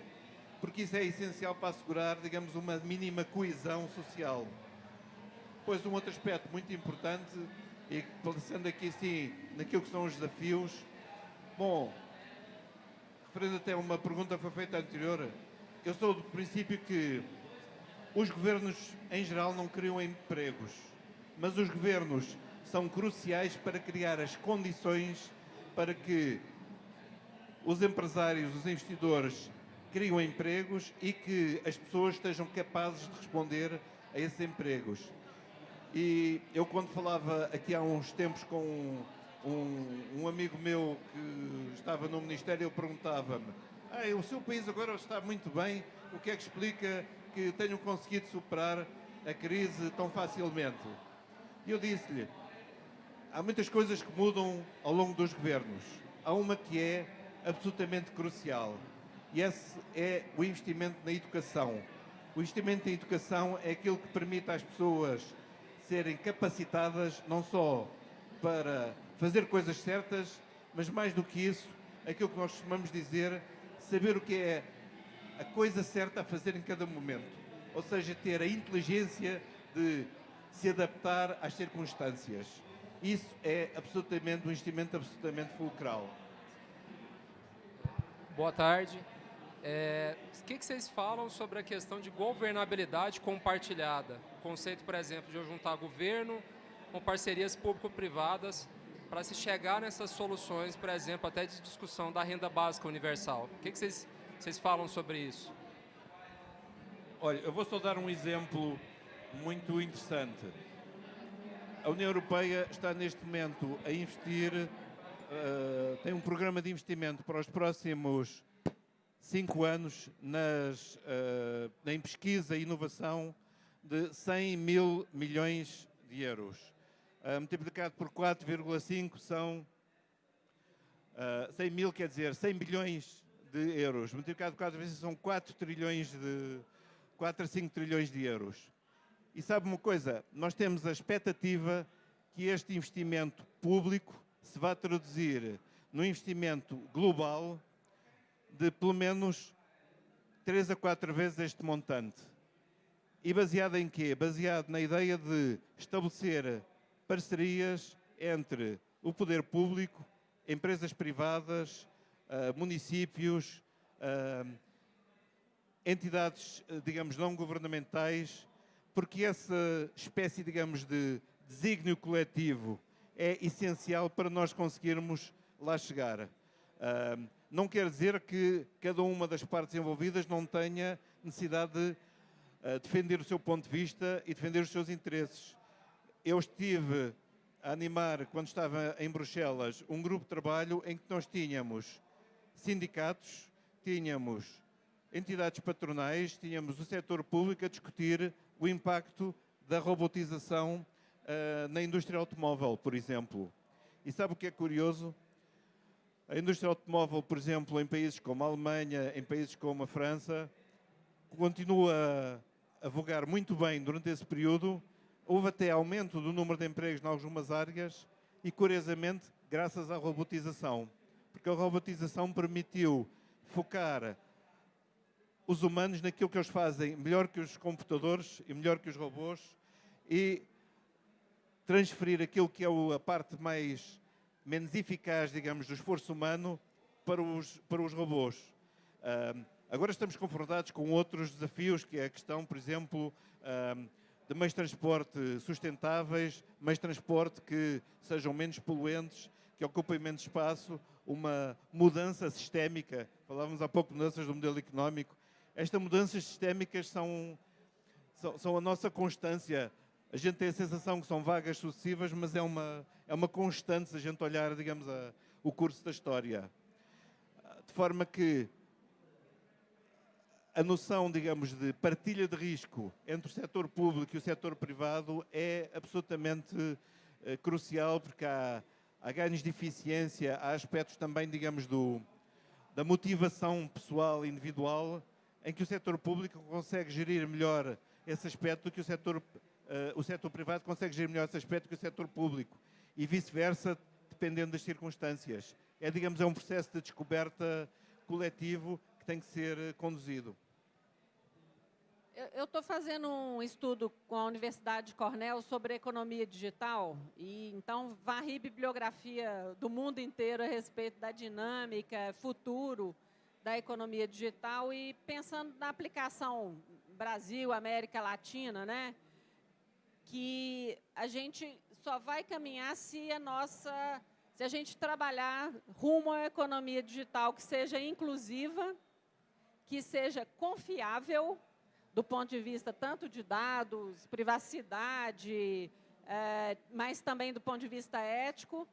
Porque isso é essencial para assegurar, digamos, uma mínima coesão social. Pois um outro aspecto muito importante, e pensando aqui sim naquilo que são os desafios, bom, referendo até uma pergunta que foi feita anterior, eu sou do princípio que os governos em geral não criam empregos, mas os governos são cruciais para criar as condições para que os empresários, os investidores criam empregos e que as pessoas estejam capazes de responder a esses empregos. E eu quando falava aqui há uns tempos com um, um, amigo meu que estava no Ministério, ele perguntava-me ah, o seu país agora está muito bem, o que é que explica que tenham conseguido superar a crise tão facilmente? E eu disse-lhe, há muitas coisas que mudam ao longo dos governos. Há uma que é absolutamente crucial, e esse é o investimento na educação. O investimento em educação é aquilo que permite às pessoas serem capacitadas não só para fazer coisas certas, mas mais do que isso, aquilo que nós costumamos dizer, saber o que é a coisa certa a fazer em cada momento. Ou seja, ter a inteligência de se adaptar às circunstâncias. Isso é absolutamente um investimento absolutamente fulcral. Boa tarde. É, o que, que vocês falam sobre a questão de governabilidade compartilhada? O conceito, por exemplo, de eu juntar governo com parcerias público-privadas para se chegar nessas soluções, por exemplo, até de discussão da renda básica universal. O que, que vocês, vocês falam sobre isso? Olha, eu vou só dar um exemplo muito interessante. A União Europeia está neste momento a investir, eh, tem um programa de investimento para os próximos cinco anos nas, eh, em pesquisa e inovação de 100 mil milhões de euros. Eh, multiplicado por 4,5 são uh, 100 mil, quer dizer, 100 bilhões de euros. Multiplicado por 4 vezes são 4 trilhões de 4 a 5 trilhões de euros. E sabe uma coisa? Nós temos a expectativa que este investimento público se vá traduzir no investimento global de pelo menos 3 a 4 vezes este montante. E baseado em quê? Baseado na ideia de estabelecer parcerias entre o poder público, empresas privadas, uh, municípios, uh, entidades, uh, digamos, não governamentais, porque essa espécie, digamos, de desígnio coletivo é essencial para nós conseguirmos lá chegar. não quer dizer que cada uma das partes envolvidas não tenha necessidade de defender o seu ponto de vista e defender os seus interesses. Eu estive a animar, quando estava em Bruxelas, um grupo de trabalho em que nós tínhamos sindicatos, tínhamos entidades patronais, tínhamos o setor público a discutir o impacto da robotização uh, na indústria automóvel, por exemplo. E sabe o que é curioso? A indústria automóvel, por exemplo, em países como a Alemanha, em países como a França, continua a vogar muito bem durante esse período. Houve até aumento do número de empregos em algumas áreas e, curiosamente, graças à robotização. Porque a robotização permitiu focar os humanos naquilo que eles fazem melhor que os computadores e melhor que os robôs e transferir aquilo que é a parte mais menos eficaz, digamos, do esforço humano para os, para os robôs. Agora estamos confrontados com outros desafios, que é a questão, por exemplo, de meios de transporte sustentáveis, meios de transporte que sejam menos poluentes, que ocupem menos espaço, uma mudança sistémica. Falávamos há pouco mudanças do modelo económico. Estas mudanças sistémicas são, são, são a nossa constância a gente tem a sensação que são vagas sucessivas, mas é uma, é uma constante se a gente olhar, digamos, a, o curso da história. De forma que a noção, digamos, de partilha de risco entre o setor público e o setor privado é absolutamente uh, crucial, porque há, há ganhos de eficiência, há aspectos também, digamos, do, da motivação pessoal individual, em que o setor público consegue gerir melhor esse aspecto do que o setor uh, o setor privado consegue gerir melhor esse aspecto que o setor público e vice-versa, dependendo das circunstâncias. É, digamos, é um processo de descoberta coletivo que tem que ser eh, conduzido. Eu estou fazendo um estudo com a Universidade de Cornell sobre economia digital e então varri bibliografia do mundo inteiro a respeito da dinâmica, futuro da economia digital e pensando na aplicação Brasil, América Latina, né? que a gente só vai caminhar se a nossa, se a gente trabalhar rumo à economia digital que seja inclusiva, que seja confiável do ponto de vista tanto de dados, privacidade, é, mas também do ponto de vista ético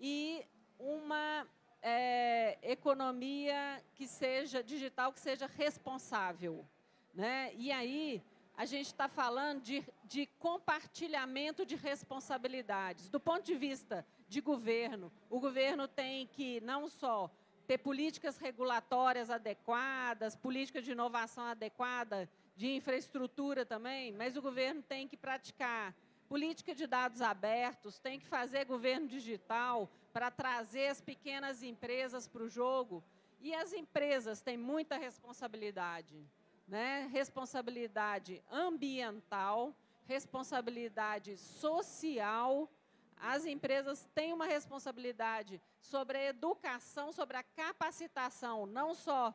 e uma é, economia que seja digital, que seja responsável. Né? E aí, a gente está falando de, de compartilhamento de responsabilidades. Do ponto de vista de governo, o governo tem que não só ter políticas regulatórias adequadas, políticas de inovação adequada, de infraestrutura também, mas o governo tem que praticar política de dados abertos, tem que fazer governo digital para trazer as pequenas empresas para o jogo. E as empresas têm muita responsabilidade né? responsabilidade ambiental, responsabilidade social. As empresas têm uma responsabilidade sobre a educação, sobre a capacitação, não só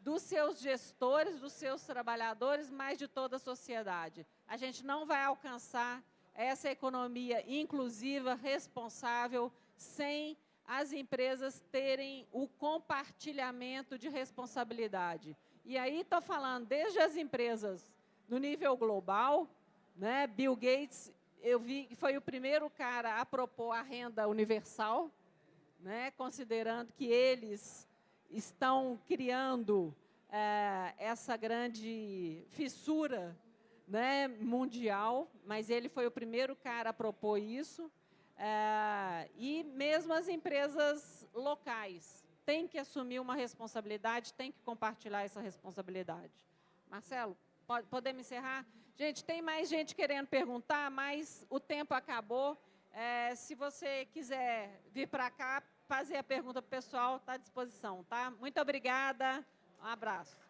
dos seus gestores, dos seus trabalhadores, mas de toda a sociedade. A gente não vai alcançar essa economia inclusiva, responsável, sem as empresas terem o compartilhamento de responsabilidade. E aí estou falando desde as empresas no nível global, né? Bill Gates, eu vi que foi o primeiro cara a propor a renda universal, né? Considerando que eles estão criando é, essa grande fissura né, mundial, mas ele foi o primeiro cara a propor isso. É, e mesmo as empresas locais, tem que assumir uma responsabilidade, tem que compartilhar essa responsabilidade. Marcelo, pode, podemos encerrar? Gente, tem mais gente querendo perguntar, mas o tempo acabou. É, se você quiser vir para cá, fazer a pergunta para o pessoal, está à disposição, tá? Muito obrigada, um abraço.